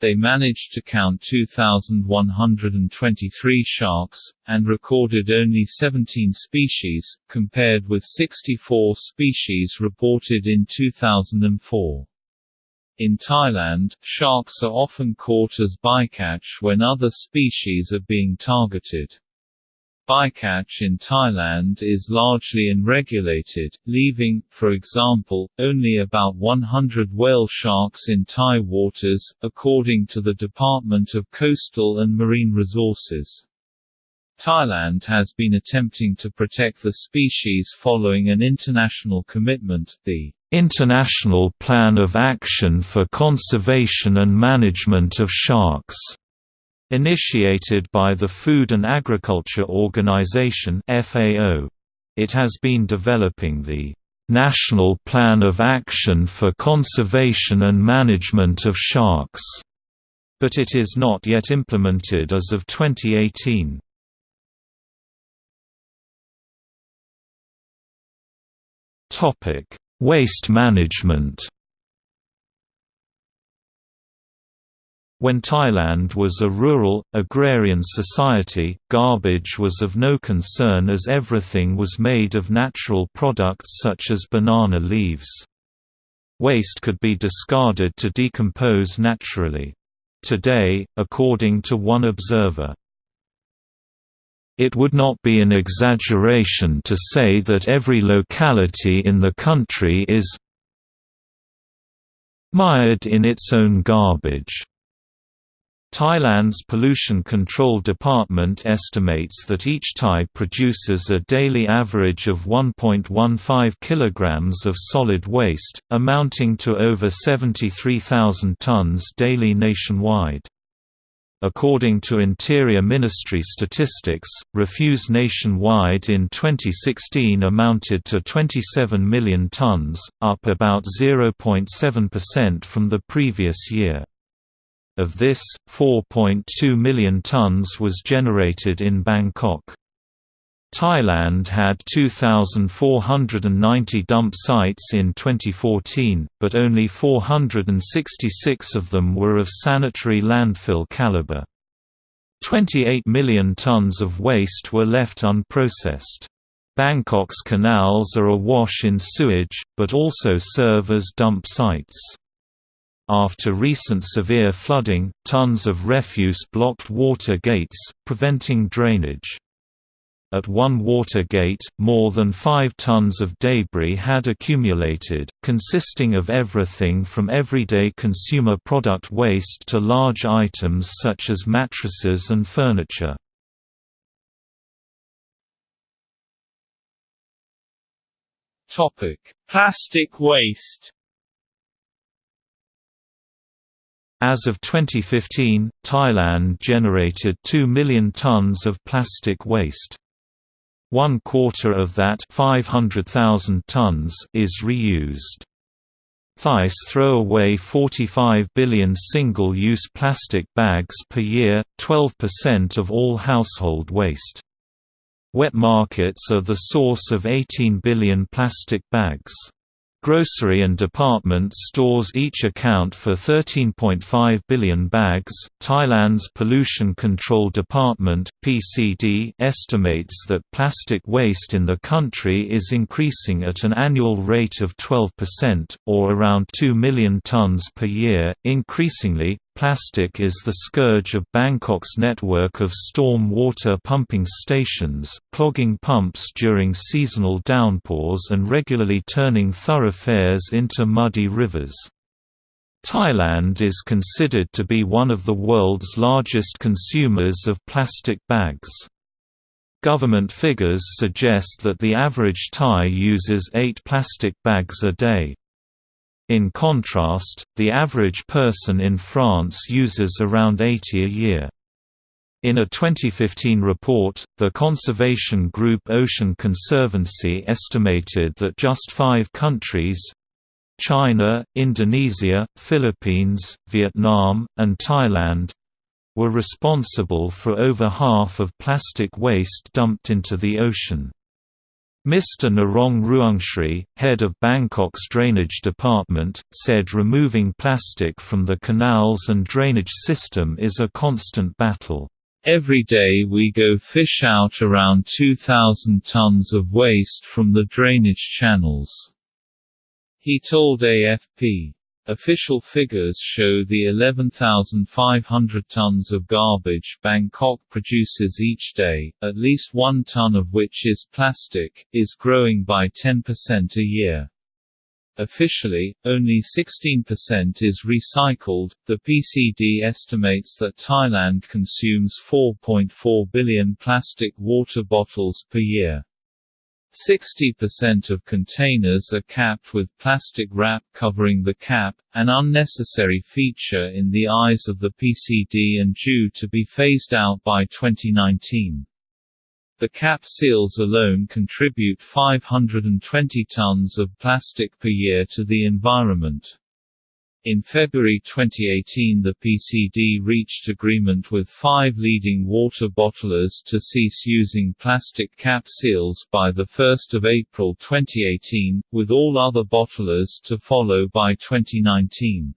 They managed to count 2,123 sharks, and recorded only 17 species, compared with 64 species reported in 2004. In Thailand, sharks are often caught as bycatch when other species are being targeted. Bycatch in Thailand is largely unregulated, leaving, for example, only about 100 whale sharks in Thai waters, according to the Department of Coastal and Marine Resources. Thailand has been attempting to protect the species following an international commitment, the International Plan of Action for Conservation and Management of Sharks Initiated by the Food and Agriculture Organization (FAO), it has been developing the National Plan of Action for Conservation and Management of Sharks, but it is not yet implemented as of 2018. Topic: Waste management. When Thailand was a rural, agrarian society, garbage was of no concern as everything was made of natural products such as banana leaves. Waste could be discarded to decompose naturally. Today, according to one observer, it would not be an exaggeration to say that every locality in the country is mired in its own garbage. Thailand's Pollution Control Department estimates that each Thai produces a daily average of 1.15 kg of solid waste, amounting to over 73,000 tons daily nationwide. According to Interior Ministry statistics, refuse nationwide in 2016 amounted to 27 million tons, up about 0.7% from the previous year. Of this, 4.2 million tons was generated in Bangkok. Thailand had 2,490 dump sites in 2014, but only 466 of them were of sanitary landfill caliber. 28 million tons of waste were left unprocessed. Bangkok's canals are awash in sewage, but also serve as dump sites. After recent severe flooding, tons of refuse blocked water gates, preventing drainage. At one water gate, more than 5 tons of debris had accumulated, consisting of everything from everyday consumer product waste to large items such as mattresses and furniture. Plastic waste As of 2015, Thailand generated 2 million tons of plastic waste. One quarter of that 500,000 tons is reused. Thais throw away 45 billion single-use plastic bags per year, 12% of all household waste. Wet markets are the source of 18 billion plastic bags. Grocery and department stores each account for 13.5 billion bags. Thailand's Pollution Control Department (PCD) estimates that plastic waste in the country is increasing at an annual rate of 12% or around 2 million tons per year. Increasingly, Plastic is the scourge of Bangkok's network of storm water pumping stations, clogging pumps during seasonal downpours and regularly turning thoroughfares into muddy rivers. Thailand is considered to be one of the world's largest consumers of plastic bags. Government figures suggest that the average Thai uses eight plastic bags a day. In contrast, the average person in France uses around 80 a year. In a 2015 report, the conservation group Ocean Conservancy estimated that just five countries China, Indonesia, Philippines, Vietnam, and Thailand were responsible for over half of plastic waste dumped into the ocean. Mr. Narong Ruangsri, head of Bangkok's drainage department, said removing plastic from the canals and drainage system is a constant battle. Every day we go fish out around 2,000 tons of waste from the drainage channels. He told AFP. Official figures show the 11,500 tons of garbage Bangkok produces each day, at least one ton of which is plastic, is growing by 10% a year. Officially, only 16% is recycled. The PCD estimates that Thailand consumes 4.4 billion plastic water bottles per year. 60% of containers are capped with plastic wrap covering the cap, an unnecessary feature in the eyes of the PCD and due to be phased out by 2019. The cap seals alone contribute 520 tons of plastic per year to the environment. In February 2018 the PCD reached agreement with five leading water bottlers to cease using plastic cap seals by 1 April 2018, with all other bottlers to follow by 2019.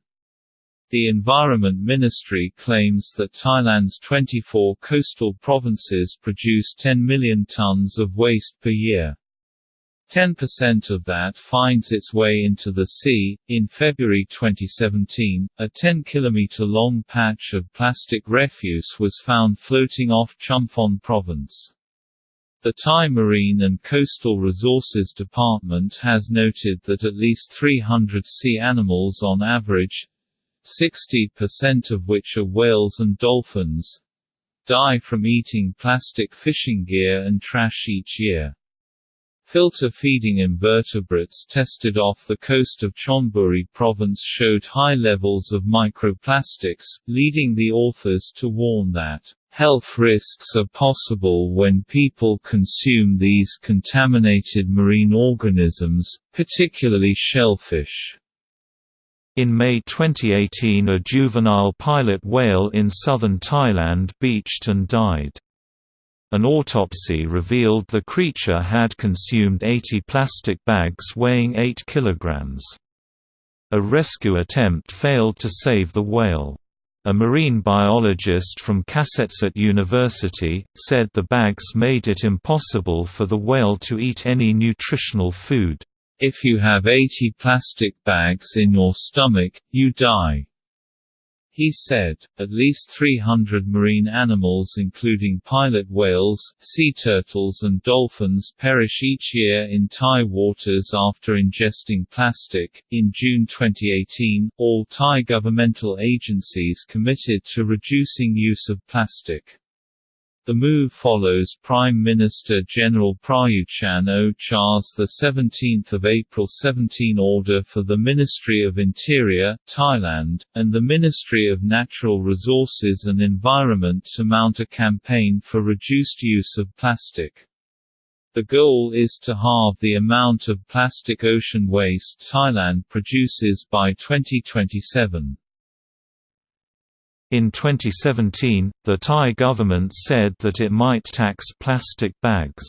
The Environment Ministry claims that Thailand's 24 coastal provinces produce 10 million tons of waste per year. 10% of that finds its way into the sea. In February 2017, a 10 km long patch of plastic refuse was found floating off Chumphon province. The Thai Marine and Coastal Resources Department has noted that at least 300 sea animals on average 60% of which are whales and dolphins die from eating plastic fishing gear and trash each year. Filter-feeding invertebrates tested off the coast of Chonburi province showed high levels of microplastics, leading the authors to warn that, "...health risks are possible when people consume these contaminated marine organisms, particularly shellfish." In May 2018 a juvenile pilot whale in southern Thailand beached and died. An autopsy revealed the creature had consumed 80 plastic bags weighing 8 kilograms. A rescue attempt failed to save the whale. A marine biologist from Kasetsart University, said the bags made it impossible for the whale to eat any nutritional food. If you have 80 plastic bags in your stomach, you die. He said, at least 300 marine animals including pilot whales, sea turtles and dolphins perish each year in Thai waters after ingesting plastic. In June 2018, all Thai governmental agencies committed to reducing use of plastic. The move follows Prime Minister General Prayut Chan-o-cha's 17 April 17 order for the Ministry of Interior, Thailand, and the Ministry of Natural Resources and Environment to mount a campaign for reduced use of plastic. The goal is to halve the amount of plastic ocean waste Thailand produces by 2027. In 2017, the Thai government said that it might tax plastic bags.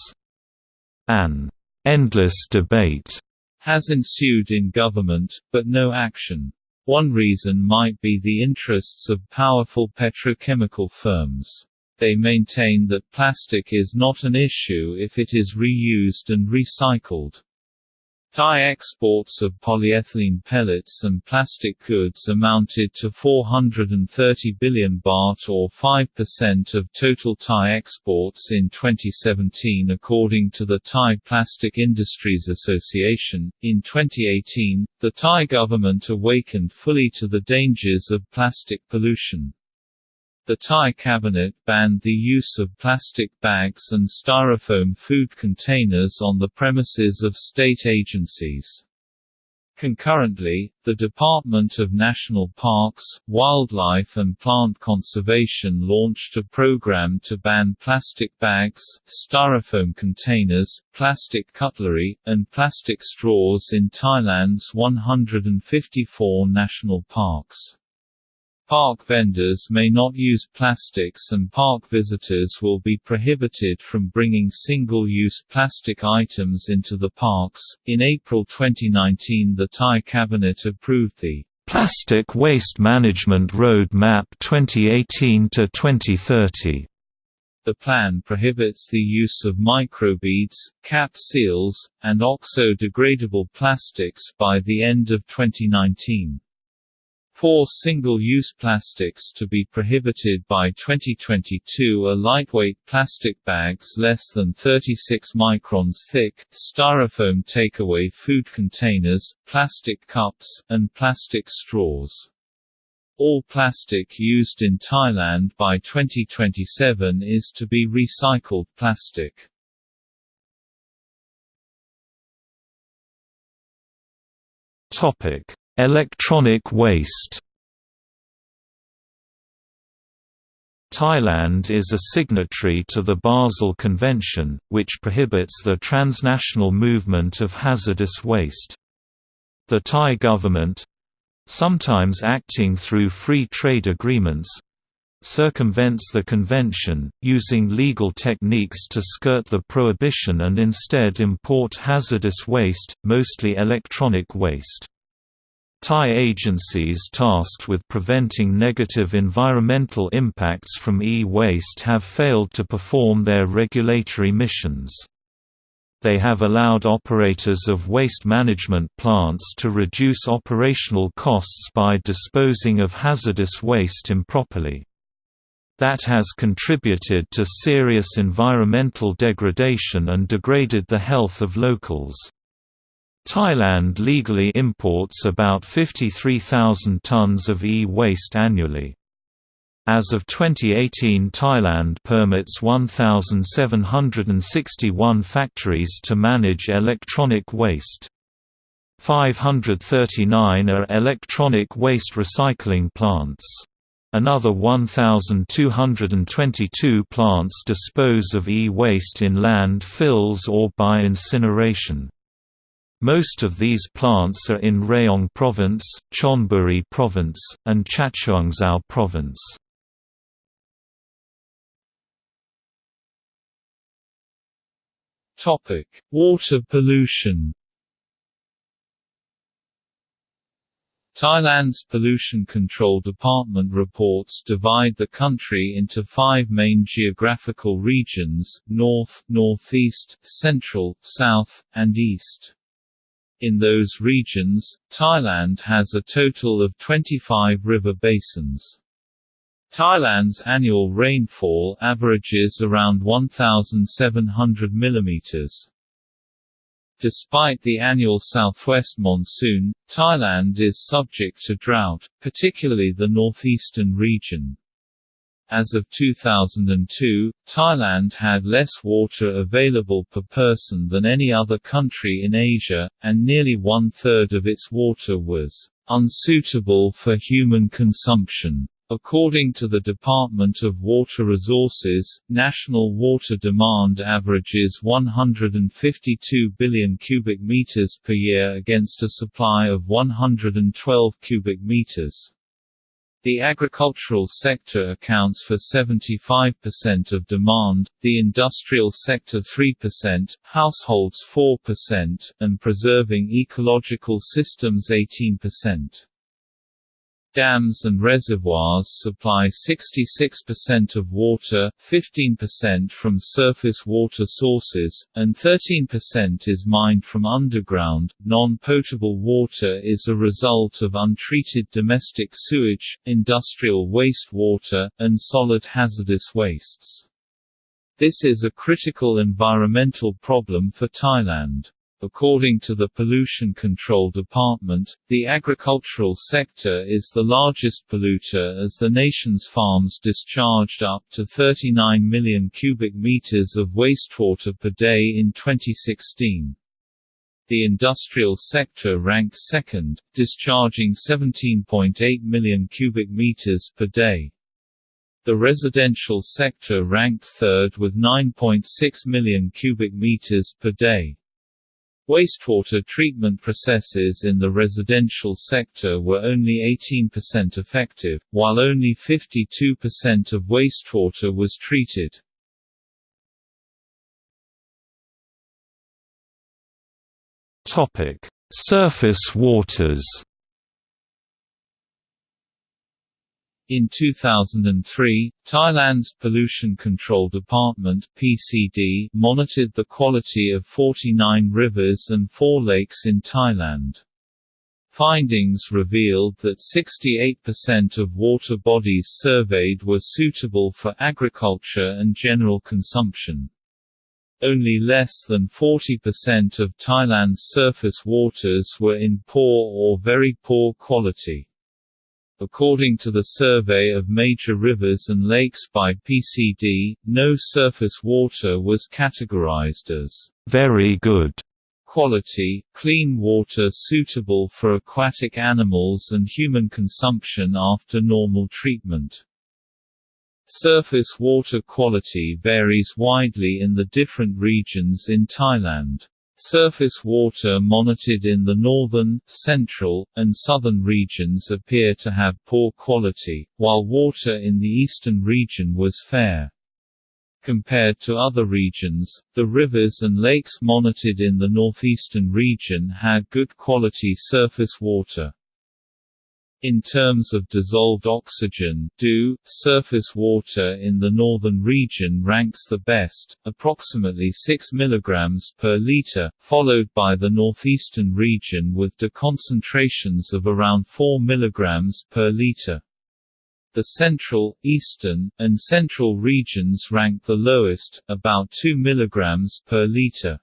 An endless debate has ensued in government, but no action. One reason might be the interests of powerful petrochemical firms. They maintain that plastic is not an issue if it is reused and recycled. Thai exports of polyethylene pellets and plastic goods amounted to 430 billion baht or 5% of total Thai exports in 2017 according to the Thai Plastic Industries Association. In 2018, the Thai government awakened fully to the dangers of plastic pollution. The Thai cabinet banned the use of plastic bags and styrofoam food containers on the premises of state agencies. Concurrently, the Department of National Parks, Wildlife and Plant Conservation launched a program to ban plastic bags, styrofoam containers, plastic cutlery, and plastic straws in Thailand's 154 national parks. Park vendors may not use plastics and park visitors will be prohibited from bringing single-use plastic items into the parks. In April 2019, the Thai cabinet approved the Plastic Waste Management Road Map 2018 to 2030. The plan prohibits the use of microbeads, cap seals, and oxo-degradable plastics by the end of 2019. Four single-use plastics to be prohibited by 2022 are lightweight plastic bags less than 36 microns thick, styrofoam takeaway food containers, plastic cups, and plastic straws. All plastic used in Thailand by 2027 is to be recycled plastic. Topic Electronic waste Thailand is a signatory to the Basel Convention, which prohibits the transnational movement of hazardous waste. The Thai government—sometimes acting through free trade agreements, circumvents the convention, using legal techniques to skirt the prohibition and instead import hazardous waste, mostly electronic waste. Thai agencies tasked with preventing negative environmental impacts from e-waste have failed to perform their regulatory missions. They have allowed operators of waste management plants to reduce operational costs by disposing of hazardous waste improperly. That has contributed to serious environmental degradation and degraded the health of locals. Thailand legally imports about 53,000 tons of e-waste annually. As of 2018 Thailand permits 1,761 factories to manage electronic waste. 539 are electronic waste recycling plants. Another 1,222 plants dispose of e-waste in landfills or by incineration. Most of these plants are in Rayong Province, Chonburi Province, and Chachoengsao Province. Topic: Water pollution. Thailand's Pollution Control Department reports divide the country into five main geographical regions, north, northeast, central, south, and east. In those regions, Thailand has a total of 25 river basins. Thailand's annual rainfall averages around 1,700 mm. Despite the annual southwest monsoon, Thailand is subject to drought, particularly the northeastern region. As of 2002, Thailand had less water available per person than any other country in Asia, and nearly one-third of its water was unsuitable for human consumption. According to the Department of Water Resources, national water demand averages 152 billion cubic meters per year against a supply of 112 cubic meters. The agricultural sector accounts for 75% of demand, the industrial sector 3%, households 4%, and preserving ecological systems 18%. Dams and reservoirs supply 66% of water, 15% from surface water sources, and 13% is mined from underground. Non potable water is a result of untreated domestic sewage, industrial wastewater, and solid hazardous wastes. This is a critical environmental problem for Thailand. According to the Pollution Control Department, the agricultural sector is the largest polluter as the nation's farms discharged up to 39 million cubic meters of wastewater per day in 2016. The industrial sector ranked second, discharging 17.8 million cubic meters per day. The residential sector ranked third with 9.6 million cubic meters per day. Wastewater treatment processes in the residential sector were only 18% effective, while only 52% of wastewater was treated. Surface waters In 2003, Thailand's Pollution Control Department (PCD) monitored the quality of 49 rivers and 4 lakes in Thailand. Findings revealed that 68% of water bodies surveyed were suitable for agriculture and general consumption. Only less than 40% of Thailand's surface waters were in poor or very poor quality. According to the survey of major rivers and lakes by PCD, no surface water was categorized as very good quality, clean water suitable for aquatic animals and human consumption after normal treatment. Surface water quality varies widely in the different regions in Thailand. Surface water monitored in the northern, central, and southern regions appear to have poor quality, while water in the eastern region was fair. Compared to other regions, the rivers and lakes monitored in the northeastern region had good quality surface water. In terms of dissolved oxygen DO, surface water in the northern region ranks the best, approximately 6 mg per liter, followed by the northeastern region with DO concentrations of around 4 mg per liter. The central, eastern, and central regions rank the lowest, about 2 mg per liter.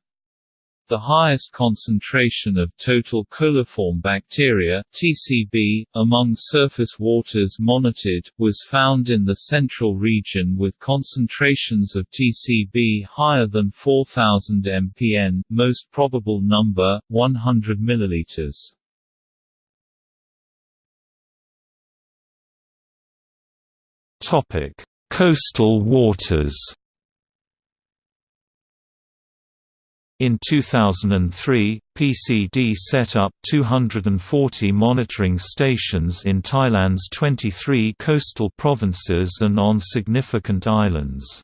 The highest concentration of total coliform bacteria (TCB) among surface waters monitored was found in the central region with concentrations of TCB higher than 4000 mpn, most probable number 100 milliliters. Topic: Coastal waters. In 2003, PCD set up 240 monitoring stations in Thailand's 23 coastal provinces and on significant islands.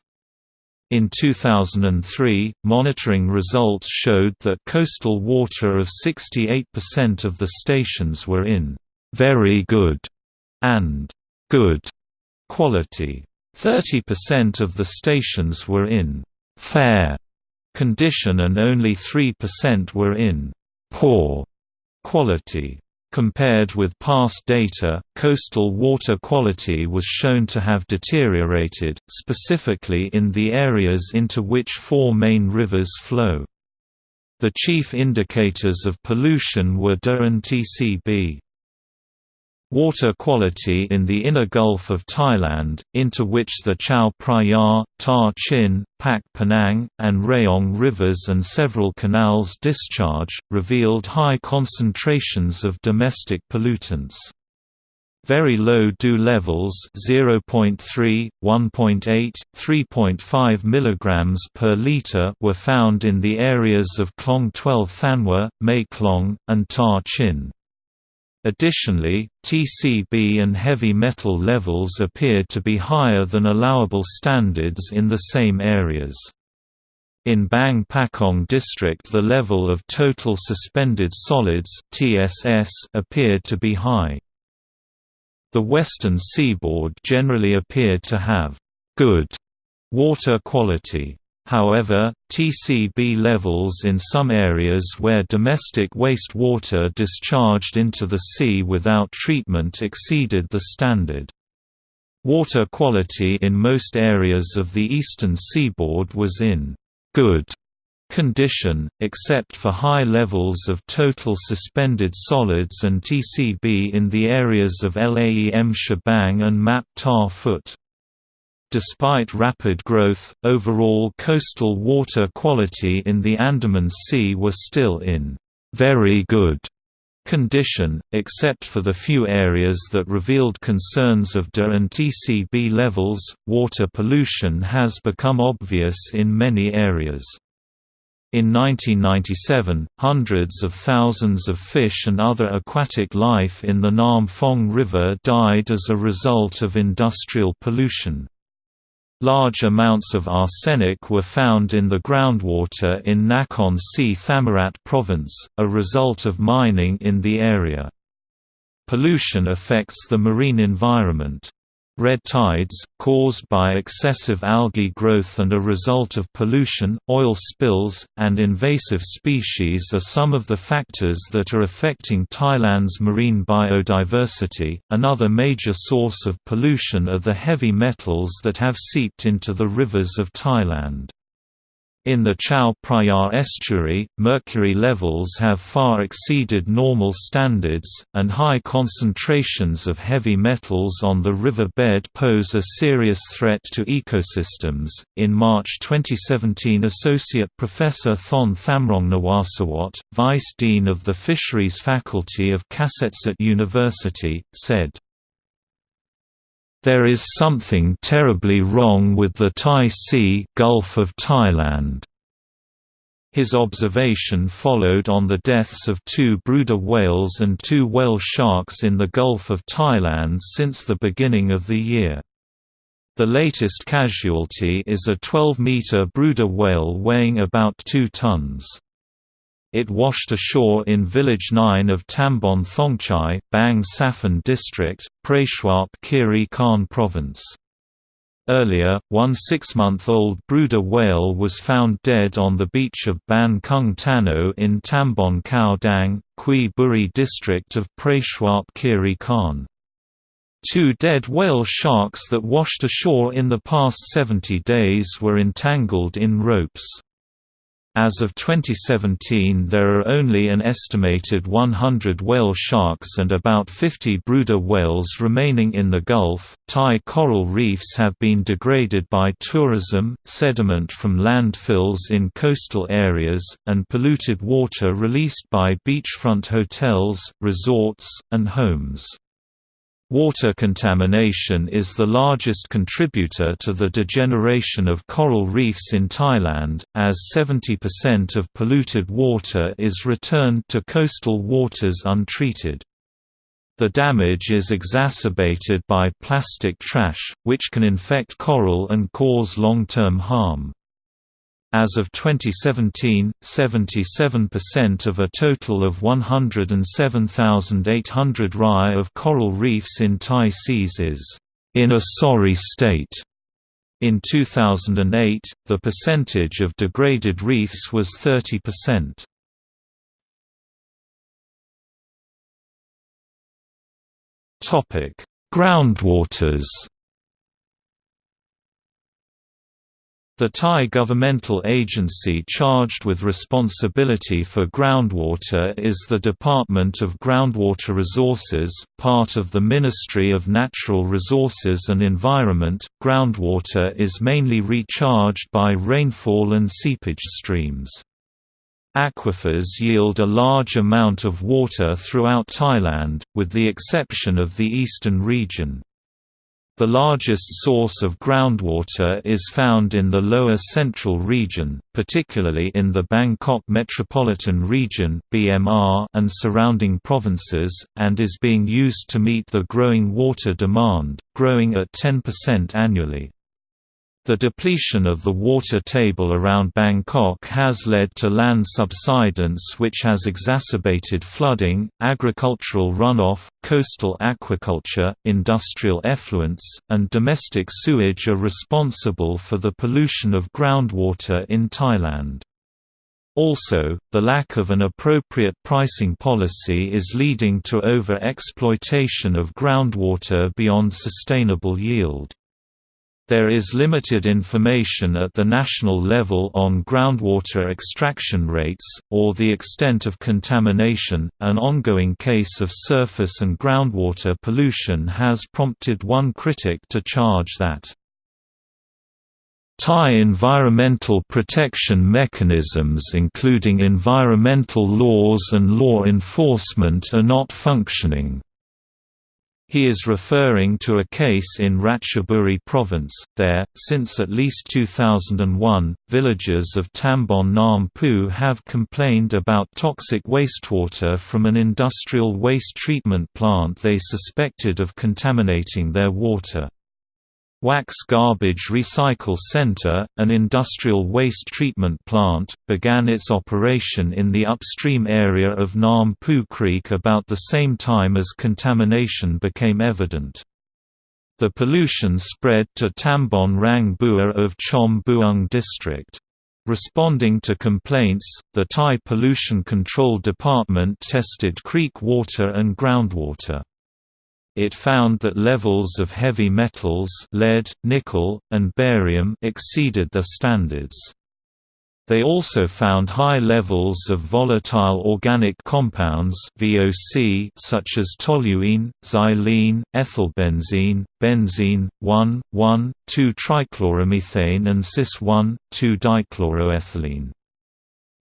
In 2003, monitoring results showed that coastal water of 68% of the stations were in very good and good quality. 30% of the stations were in fair condition and only 3% were in poor quality. Compared with past data, coastal water quality was shown to have deteriorated, specifically in the areas into which four main rivers flow. The chief indicators of pollution were DO and TCB. Water quality in the inner Gulf of Thailand, into which the Chao Phraya, Ta Chin, Pak Panang, and Rayong rivers and several canals discharge, revealed high concentrations of domestic pollutants. Very low dew levels 0.3, 1.8, 3.5 mg per liter were found in the areas of Klong 12 Thanwa, Mae Klong, and Ta Chin. Additionally, TCB and heavy metal levels appeared to be higher than allowable standards in the same areas. In Bang Pakong district the level of total suspended solids TSS appeared to be high. The western seaboard generally appeared to have good water quality. However, TCB levels in some areas where domestic wastewater discharged into the sea without treatment exceeded the standard. Water quality in most areas of the eastern seaboard was in good condition, except for high levels of total suspended solids and TCB in the areas of Laem Chabang and Map Ta Phut. Despite rapid growth, overall coastal water quality in the Andaman Sea was still in very good condition, except for the few areas that revealed concerns of DA and TCB levels. Water pollution has become obvious in many areas. In 1997, hundreds of thousands of fish and other aquatic life in the Nam Phong River died as a result of industrial pollution. Large amounts of arsenic were found in the groundwater in Nakhon Si Thammarat province, a result of mining in the area. Pollution affects the marine environment. Red tides, caused by excessive algae growth and a result of pollution, oil spills, and invasive species are some of the factors that are affecting Thailand's marine biodiversity. Another major source of pollution are the heavy metals that have seeped into the rivers of Thailand. In the Chao Phraya estuary, mercury levels have far exceeded normal standards, and high concentrations of heavy metals on the river bed pose a serious threat to ecosystems. In March 2017, Associate Professor Thon Thamrongnawasawat, Vice Dean of the Fisheries Faculty of Kasetsart University, said, there is something terribly wrong with the Thai Sea Gulf of Thailand. His observation followed on the deaths of two Bryde's whales and two whale sharks in the Gulf of Thailand since the beginning of the year. The latest casualty is a 12-meter Bryde's whale weighing about 2 tons. It washed ashore in Village 9 of Tambon Thongchai, Bang Saphon District, Prachuap Khiri Khan Province. Earlier, one six-month-old Bryde's whale was found dead on the beach of Ban Kung Tano in Tambon Khao Dang, Kui Buri district of Prachuap Khiri Khan. Two dead whale sharks that washed ashore in the past 70 days were entangled in ropes. As of 2017 there are only an estimated 100 whale sharks and about 50 Bryde's whales remaining in the Gulf. Thai coral reefs have been degraded by tourism, sediment from landfills in coastal areas, and polluted water released by beachfront hotels, resorts, and homes. Water contamination is the largest contributor to the degeneration of coral reefs in Thailand, as 70% of polluted water is returned to coastal waters untreated. The damage is exacerbated by plastic trash, which can infect coral and cause long-term harm. As of 2017, 77% of a total of 107,800 rai of coral reefs in Thai seas is in a sorry state. In 2008, the percentage of degraded reefs was 30%. Topic: Groundwaters The Thai governmental agency charged with responsibility for groundwater is the Department of Groundwater Resources, part of the Ministry of Natural Resources and Environment. Groundwater is mainly recharged by rainfall and seepage streams. Aquifers yield a large amount of water throughout Thailand, with the exception of the eastern region. The largest source of groundwater is found in the lower central region, particularly in the Bangkok Metropolitan Region and surrounding provinces, and is being used to meet the growing water demand, growing at 10% annually. The depletion of the water table around Bangkok has led to land subsidence which has exacerbated flooding, agricultural runoff, coastal aquaculture, industrial effluents, and domestic sewage are responsible for the pollution of groundwater in Thailand. Also, the lack of an appropriate pricing policy is leading to over-exploitation of groundwater beyond sustainable yield. There is limited information at the national level on groundwater extraction rates, or the extent of contamination. An ongoing case of surface and groundwater pollution has prompted one critic to charge that Thai environmental protection mechanisms including environmental laws and law enforcement are not functioning. He is referring to a case in Ratchaburi province. There, since at least 2001, villagers of Tambon Nam Phu have complained about toxic wastewater from an industrial waste treatment plant they suspected of contaminating their water. Wax Garbage Recycle Center, an industrial waste treatment plant, began its operation in the upstream area of Nam Phu Creek about the same time as contamination became evident. The pollution spread to Tambon Rang Bua of Chom Bueng district. Responding to complaints, the Thai Pollution Control Department tested creek water and groundwater it found that levels of heavy metals lead, nickel, and barium exceeded the standards. They also found high levels of volatile organic compounds VOC such as toluene, xylene, ethylbenzene, benzene, 1,1,2-trichloromethane and cis-1,2-dichloroethylene.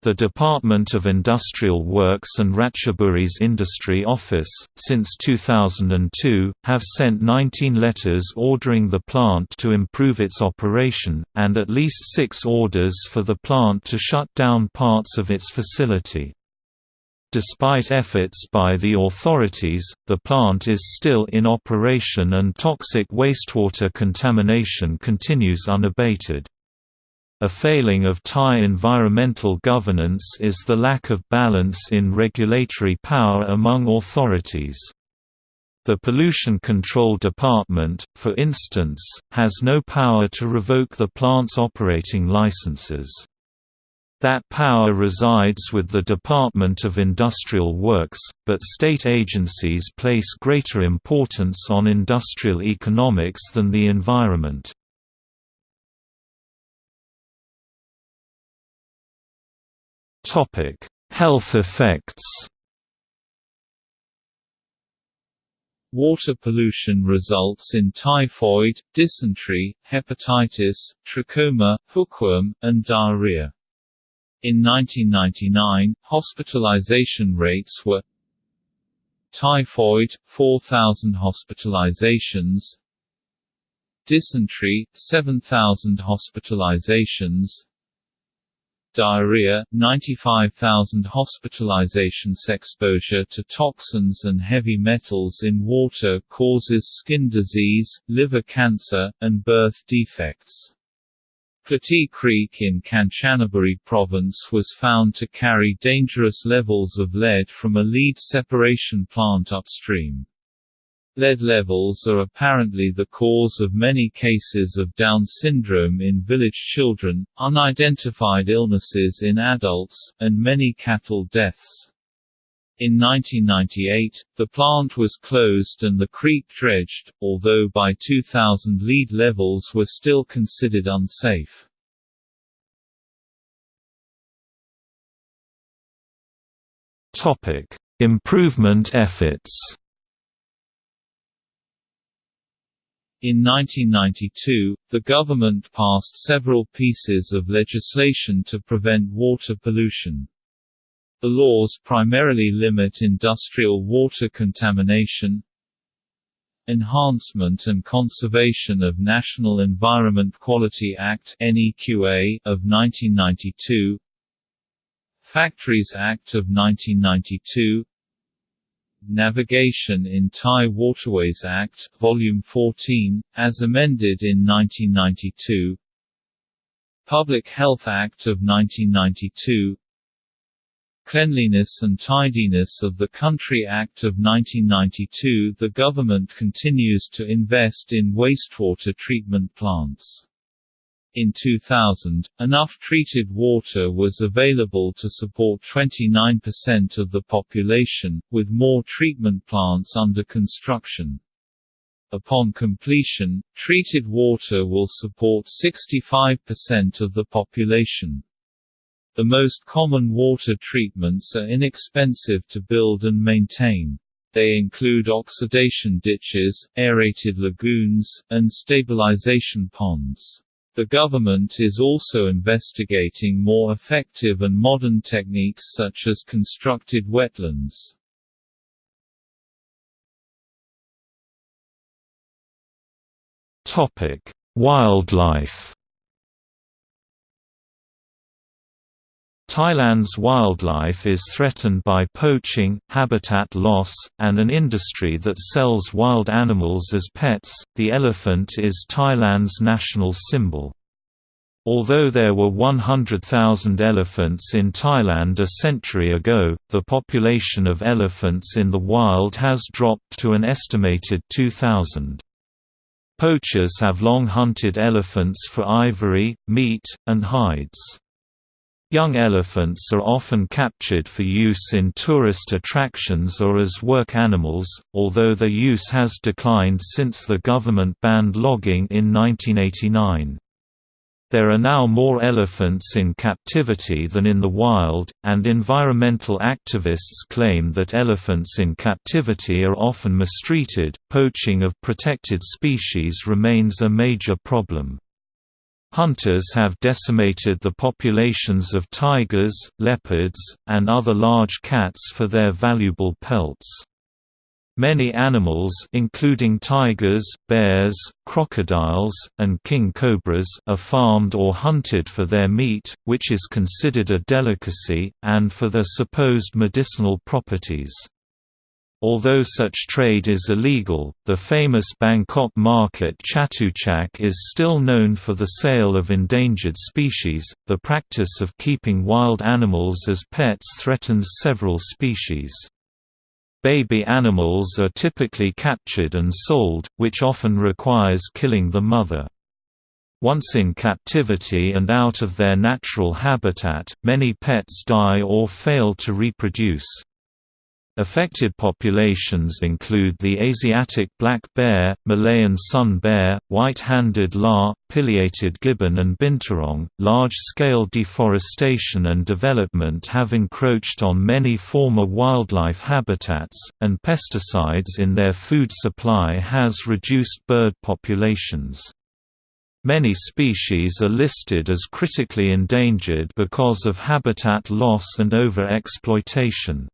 The Department of Industrial Works and Ratchaburi's Industry Office, since 2002, have sent 19 letters ordering the plant to improve its operation, and at least six orders for the plant to shut down parts of its facility. Despite efforts by the authorities, the plant is still in operation and toxic wastewater contamination continues unabated. A failing of Thai environmental governance is the lack of balance in regulatory power among authorities. The Pollution Control Department, for instance, has no power to revoke the plant's operating licenses. That power resides with the Department of Industrial Works, but state agencies place greater importance on industrial economics than the environment. Topic: Health effects. Water pollution results in typhoid, dysentery, hepatitis, trachoma, hookworm, and diarrhea. In 1999, hospitalization rates were Typhoid, 4,000 hospitalizations Dysentery, 7,000 hospitalizations diarrhea, 95,000 hospitalizations exposure to toxins and heavy metals in water causes skin disease, liver cancer, and birth defects. Klity Creek in Kanchanaburi province was found to carry dangerous levels of lead from a lead separation plant upstream. Lead levels are apparently the cause of many cases of Down syndrome in village children, unidentified illnesses in adults, and many cattle deaths. In 1998, the plant was closed and the creek dredged, although by 2000 lead levels were still considered unsafe. Improvement efforts In 1992, the government passed several pieces of legislation to prevent water pollution. The laws primarily limit industrial water contamination, Enhancement and Conservation of National Environment Quality Act of 1992 Factories Act of 1992 Navigation in Thai Waterways Act Volume 14 as amended in 1992 Public Health Act of 1992 Cleanliness and Tidiness of the Country Act of 1992 The government continues to invest in wastewater treatment plants. In 2000, enough treated water was available to support 29% of the population, with more treatment plants under construction. Upon completion, treated water will support 65% of the population. The most common water treatments are inexpensive to build and maintain. They include oxidation ditches, aerated lagoons, and stabilization ponds. The government is also investigating more effective and modern techniques such as constructed wetlands. Wildlife Thailand's wildlife is threatened by poaching, habitat loss, and an industry that sells wild animals as pets. The elephant is Thailand's national symbol. Although there were 100,000 elephants in Thailand a century ago, the population of elephants in the wild has dropped to an estimated 2,000. Poachers have long hunted elephants for ivory, meat, and hides. Young elephants are often captured for use in tourist attractions or as work animals, although their use has declined since the government banned logging in 1989. There are now more elephants in captivity than in the wild, and environmental activists claim that elephants in captivity are often mistreated. Poaching of protected species remains a major problem. Hunters have decimated the populations of tigers, leopards, and other large cats for their valuable pelts. Many animals including tigers, bears, crocodiles, and king cobras are farmed or hunted for their meat, which is considered a delicacy, and for their supposed medicinal properties. Although such trade is illegal, the famous Bangkok market Chatuchak is still known for the sale of endangered species. The practice of keeping wild animals as pets threatens several species. Baby animals are typically captured and sold, which often requires killing the mother. Once in captivity and out of their natural habitat, many pets die or fail to reproduce. Affected populations include the Asiatic black bear, Malayan sun bear, white-handed lar, pileated gibbon and binturong. Large-scale deforestation and development have encroached on many former wildlife habitats, and pesticides in their food supply has reduced bird populations. Many species are listed as critically endangered because of habitat loss and overexploitation.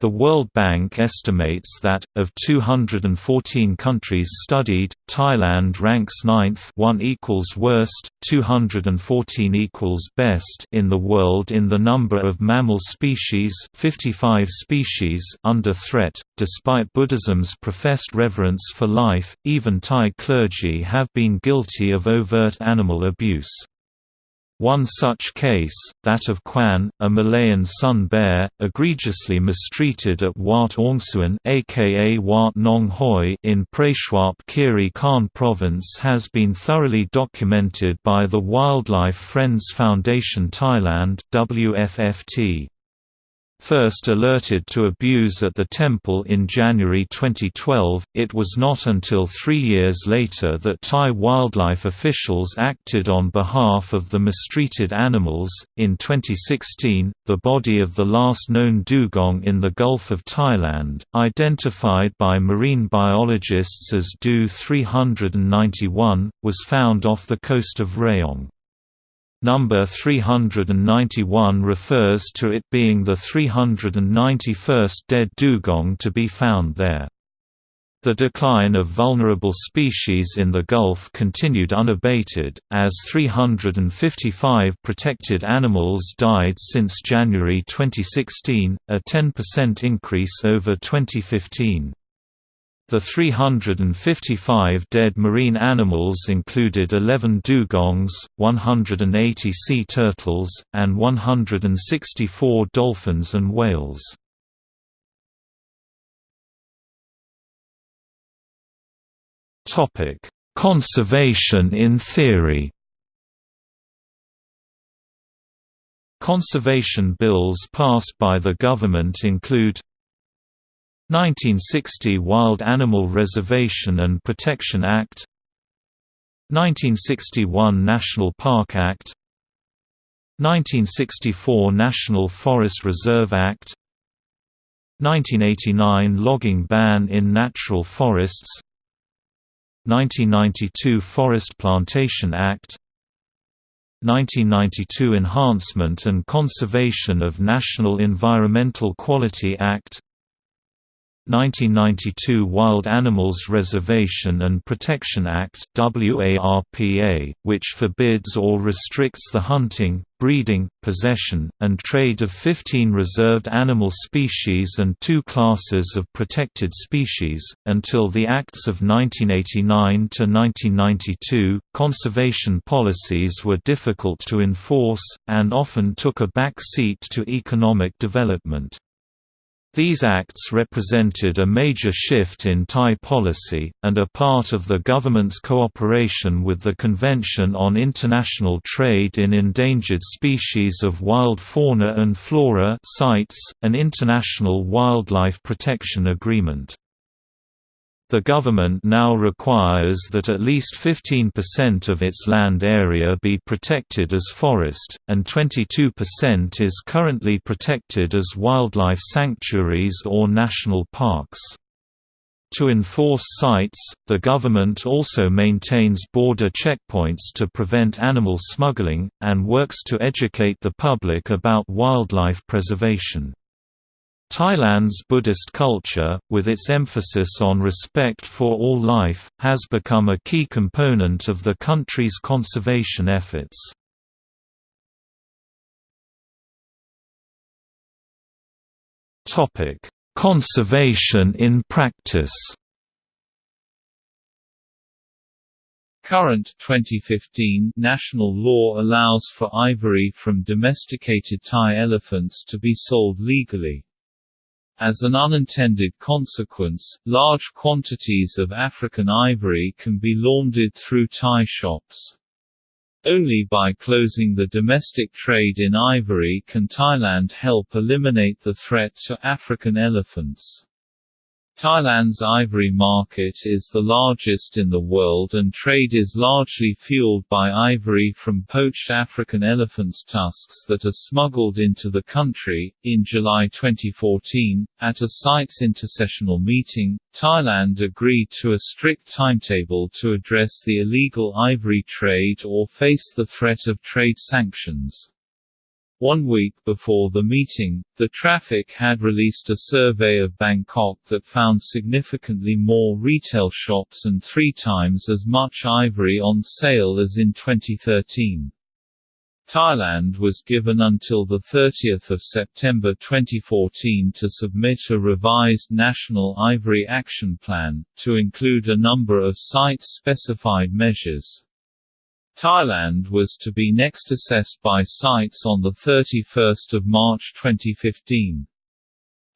The World Bank estimates that, of 214 countries studied, Thailand ranks ninth 1 equals worst, 214 equals best in the world in the number of mammal species 55 species under threat. Despite Buddhism's professed reverence for life, even Thai clergy have been guilty of overt animal abuse. One such case, that of Kwan, a Malayan sun bear, egregiously mistreated at Wat Ongsuan aka Wat Nong Hoi in Prachuap Khiri Khan province has been thoroughly documented by the Wildlife Friends Foundation Thailand WFFT. First alerted to abuse at the temple in January 2012, it was not until three years later that Thai wildlife officials acted on behalf of the mistreated animals. In 2016, the body of the last known dugong in the Gulf of Thailand, identified by marine biologists as Du 391, was found off the coast of Rayong. Number 391 refers to it being the 391st dead dugong to be found there. The decline of vulnerable species in the Gulf continued unabated, as 355 protected animals died since January 2016, a 10% increase over 2015. The 355 dead marine animals included 11 dugongs, 180 sea turtles, and 164 dolphins and whales. Conservation in theory. Conservation bills passed by the government include 1960 Wild Animal Reservation and Protection Act 1961 National Park Act 1964 National Forest Reserve Act 1989 Logging Ban in Natural Forests 1992 Forest Plantation Act 1992 Enhancement and Conservation of National Environmental Quality Act 1992 Wild Animals Reservation and Protection Act WARPA, which forbids or restricts the hunting, breeding, possession, and trade of 15 reserved animal species and two classes of protected species. Until the Acts of 1989 to 1992, conservation policies were difficult to enforce, and often took a back seat to economic development. These acts represented a major shift in Thai policy, and are part of the government's cooperation with the Convention on International Trade in Endangered Species of Wild Fauna and Flora CITES, an international wildlife protection agreement. The government now requires that at least 15% of its land area be protected as forest, and 22% is currently protected as wildlife sanctuaries or national parks. To enforce sites, the government also maintains border checkpoints to prevent animal smuggling, and works to educate the public about wildlife preservation. Thailand's Buddhist culture, with its emphasis on respect for all life, has become a key component of the country's conservation efforts. Conservation in practice Current 2015 national law allows for ivory from domesticated Thai elephants to be sold legally. As an unintended consequence, large quantities of African ivory can be laundered through Thai shops. Only by closing the domestic trade in ivory can Thailand help eliminate the threat to African elephants. Thailand's ivory market is the largest in the world and trade is largely fueled by ivory from poached African elephants' tusks that are smuggled into the country. In July 2014, at a CITES intersessional meeting, Thailand agreed to a strict timetable to address the illegal ivory trade or face the threat of trade sanctions. One week before the meeting, the Traffic had released a survey of Bangkok that found significantly more retail shops and three times as much ivory on sale as in 2013. Thailand was given until 30 September 2014 to submit a revised National Ivory Action Plan, to include a number of CITES-specified measures. Thailand was to be next assessed by CITES on 31 March 2015.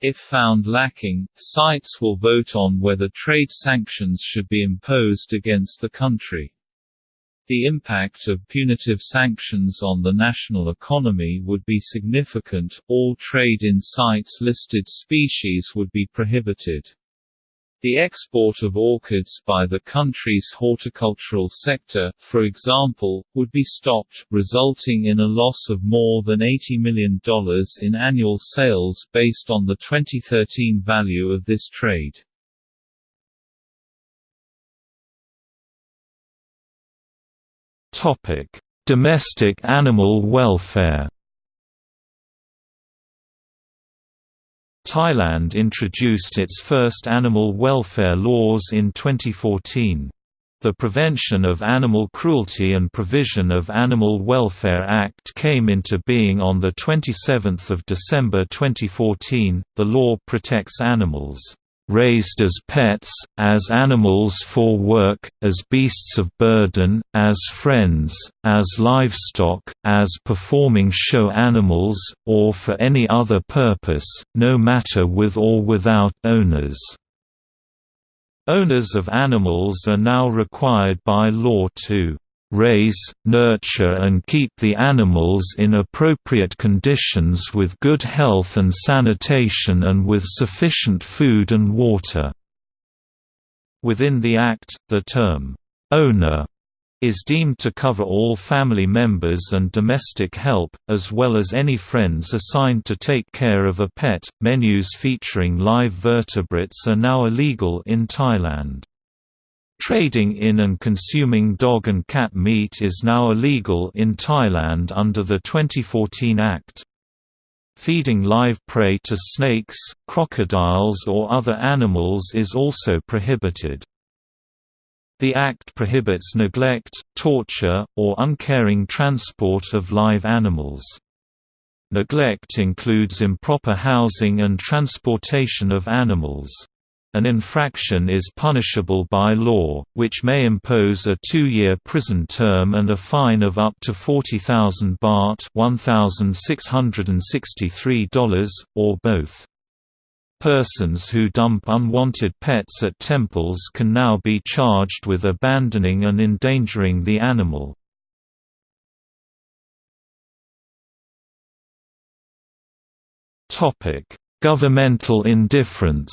If found lacking, CITES will vote on whether trade sanctions should be imposed against the country. The impact of punitive sanctions on the national economy would be significant, all trade in CITES listed species would be prohibited. The export of orchids by the country's horticultural sector, for example, would be stopped, resulting in a loss of more than $80 million in annual sales based on the 2013 value of this trade. Domestic animal welfare Thailand introduced its first animal welfare laws in 2014. The Prevention of Animal Cruelty and Provision of Animal Welfare Act came into being on 27 December 2014. The law protects animals raised as pets, as animals for work, as beasts of burden, as friends, as livestock, as performing show animals, or for any other purpose, no matter with or without owners. Owners of animals are now required by law to raise, nurture and keep the animals in appropriate conditions with good health and sanitation and with sufficient food and water." Within the Act, the term, "'owner' is deemed to cover all family members and domestic help, as well as any friends assigned to take care of a pet. Menus featuring live vertebrates are now illegal in Thailand. Trading in and consuming dog and cat meat is now illegal in Thailand under the 2014 Act. Feeding live prey to snakes, crocodiles or other animals is also prohibited. The Act prohibits neglect, torture, or uncaring transport of live animals. Neglect includes improper housing and transportation of animals. An infraction is punishable by law, which may impose a two-year prison term and a fine of up to 40,000 baht $1,663, or both. Persons who dump unwanted pets at temples can now be charged with abandoning and endangering the animal. Governmental indifference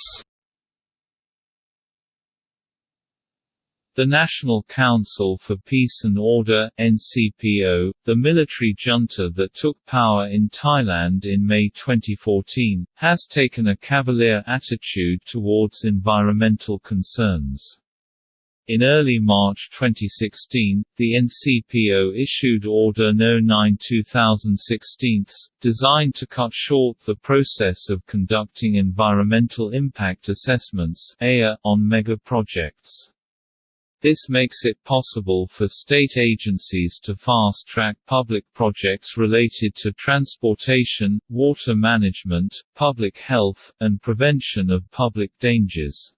The National Council for Peace and Order NCPO, the military junta that took power in Thailand in May 2014, has taken a cavalier attitude towards environmental concerns. In early March 2016, the NCPO issued Order No. 9 2016, designed to cut short the process of conducting environmental impact assessments on mega projects. This makes it possible for state agencies to fast-track public projects related to transportation, water management, public health, and prevention of public dangers.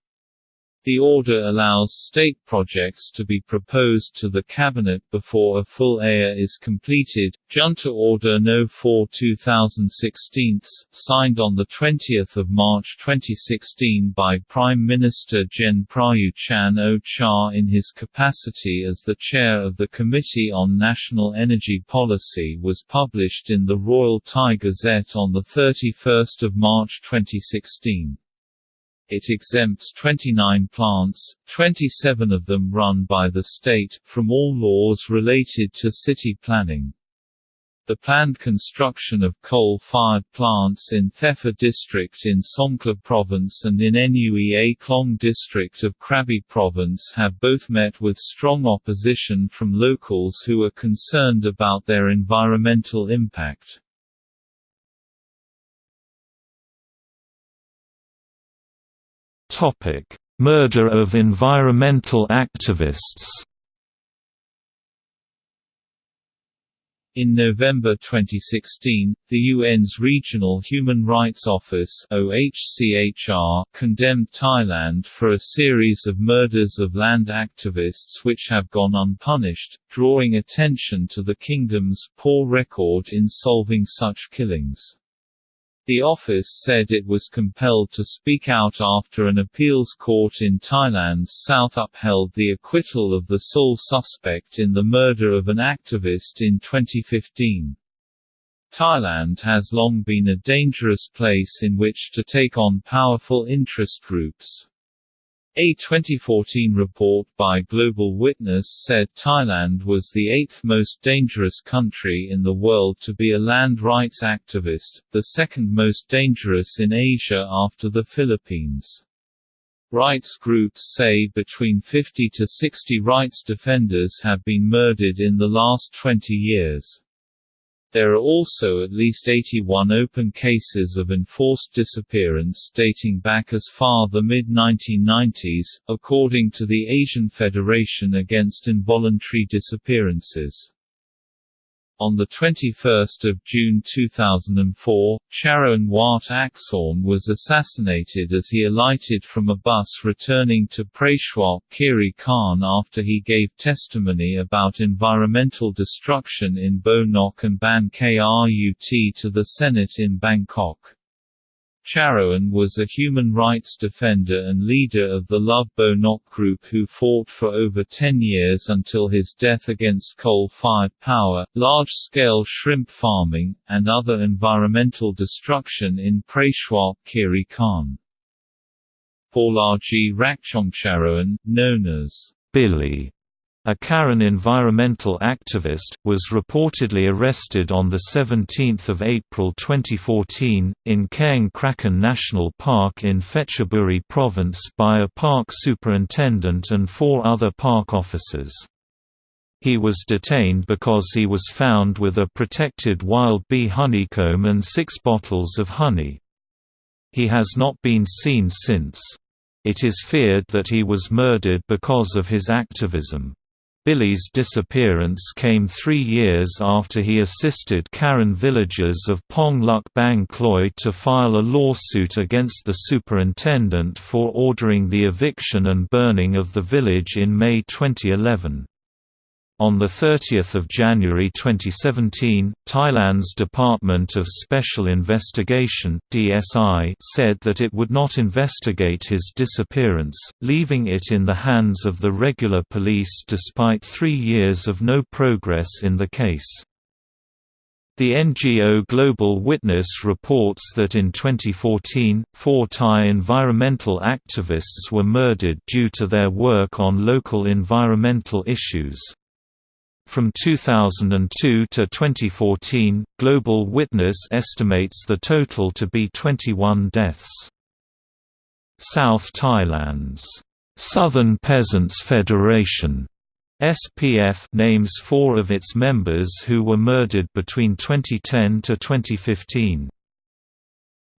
The order allows state projects to be proposed to the Cabinet before a full EIA is completed. Junta Order No. 4 2016, signed on 20 March 2016 by Prime Minister Gen Prayut Chan-o-cha in his capacity as the chair of the Committee on National Energy Policy was published in the Royal Thai Gazette on 31 March 2016 it exempts 29 plants, 27 of them run by the state, from all laws related to city planning. The planned construction of coal-fired plants in Thepha district in Songkhla province and in Nue Klong district of Krabi province have both met with strong opposition from locals who are concerned about their environmental impact. Topic: Murder of environmental activists. In November 2016, the UN's Regional Human Rights Office OHCHR condemned Thailand for a series of murders of land activists which have gone unpunished, drawing attention to the kingdom's poor record in solving such killings. The office said it was compelled to speak out after an appeals court in Thailand's south upheld the acquittal of the sole suspect in the murder of an activist in 2015. Thailand has long been a dangerous place in which to take on powerful interest groups. A 2014 report by Global Witness said Thailand was the eighth most dangerous country in the world to be a land rights activist, the second most dangerous in Asia after the Philippines. Rights groups say between 50 to 60 rights defenders have been murdered in the last 20 years. There are also at least 81 open cases of enforced disappearance dating back as far the mid-1990s, according to the Asian Federation Against Involuntary Disappearances. On 21 June 2004, Charoen Wataksorn was assassinated as he alighted from a bus returning to Prachuap Khiri Khan after he gave testimony about environmental destruction in Bo Nok and Ban Krut to the Senate in Bangkok. Charoen was a human rights defender and leader of the Love Bo Nok group who fought for over 10 years until his death against coal-fired power, large-scale shrimp farming, and other environmental destruction in Prachuap Khiri Khan. Porlajee Rakchongcharoen, known as Billy a Karen environmental activist, was reportedly arrested on 17 April 2014, in Kaeng Krachan National Park in Phetchaburi Province by a park superintendent and four other park officers. He was detained because he was found with a protected wild bee honeycomb and six bottles of honey. He has not been seen since. It is feared that he was murdered because of his activism. Billy's disappearance came three years after he assisted Karen villagers of Pong Luk Bang to file a lawsuit against the superintendent for ordering the eviction and burning of the village in May 2011. On 30 January 2017, Thailand's Department of Special Investigation DSI said that it would not investigate his disappearance, leaving it in the hands of the regular police despite three years of no progress in the case. The NGO Global Witness reports that in 2014, four Thai environmental activists were murdered due to their work on local environmental issues. From 2002 to 2014, Global Witness estimates the total to be 21 deaths. South Thailand's Southern Peasants Federation SPF names four of its members who were murdered between 2010 to 2015.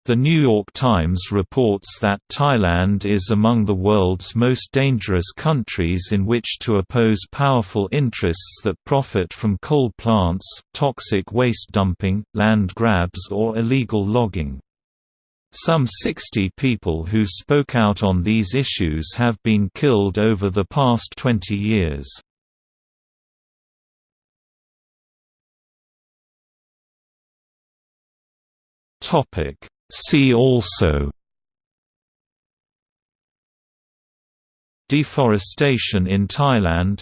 The New York Times reports that Thailand is among the world's most dangerous countries in which to oppose powerful interests that profit from coal plants, toxic waste dumping, land grabs or illegal logging. Some 60 people who spoke out on these issues have been killed over the past 20 years. Topic See also Deforestation in Thailand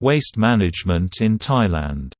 Waste management in Thailand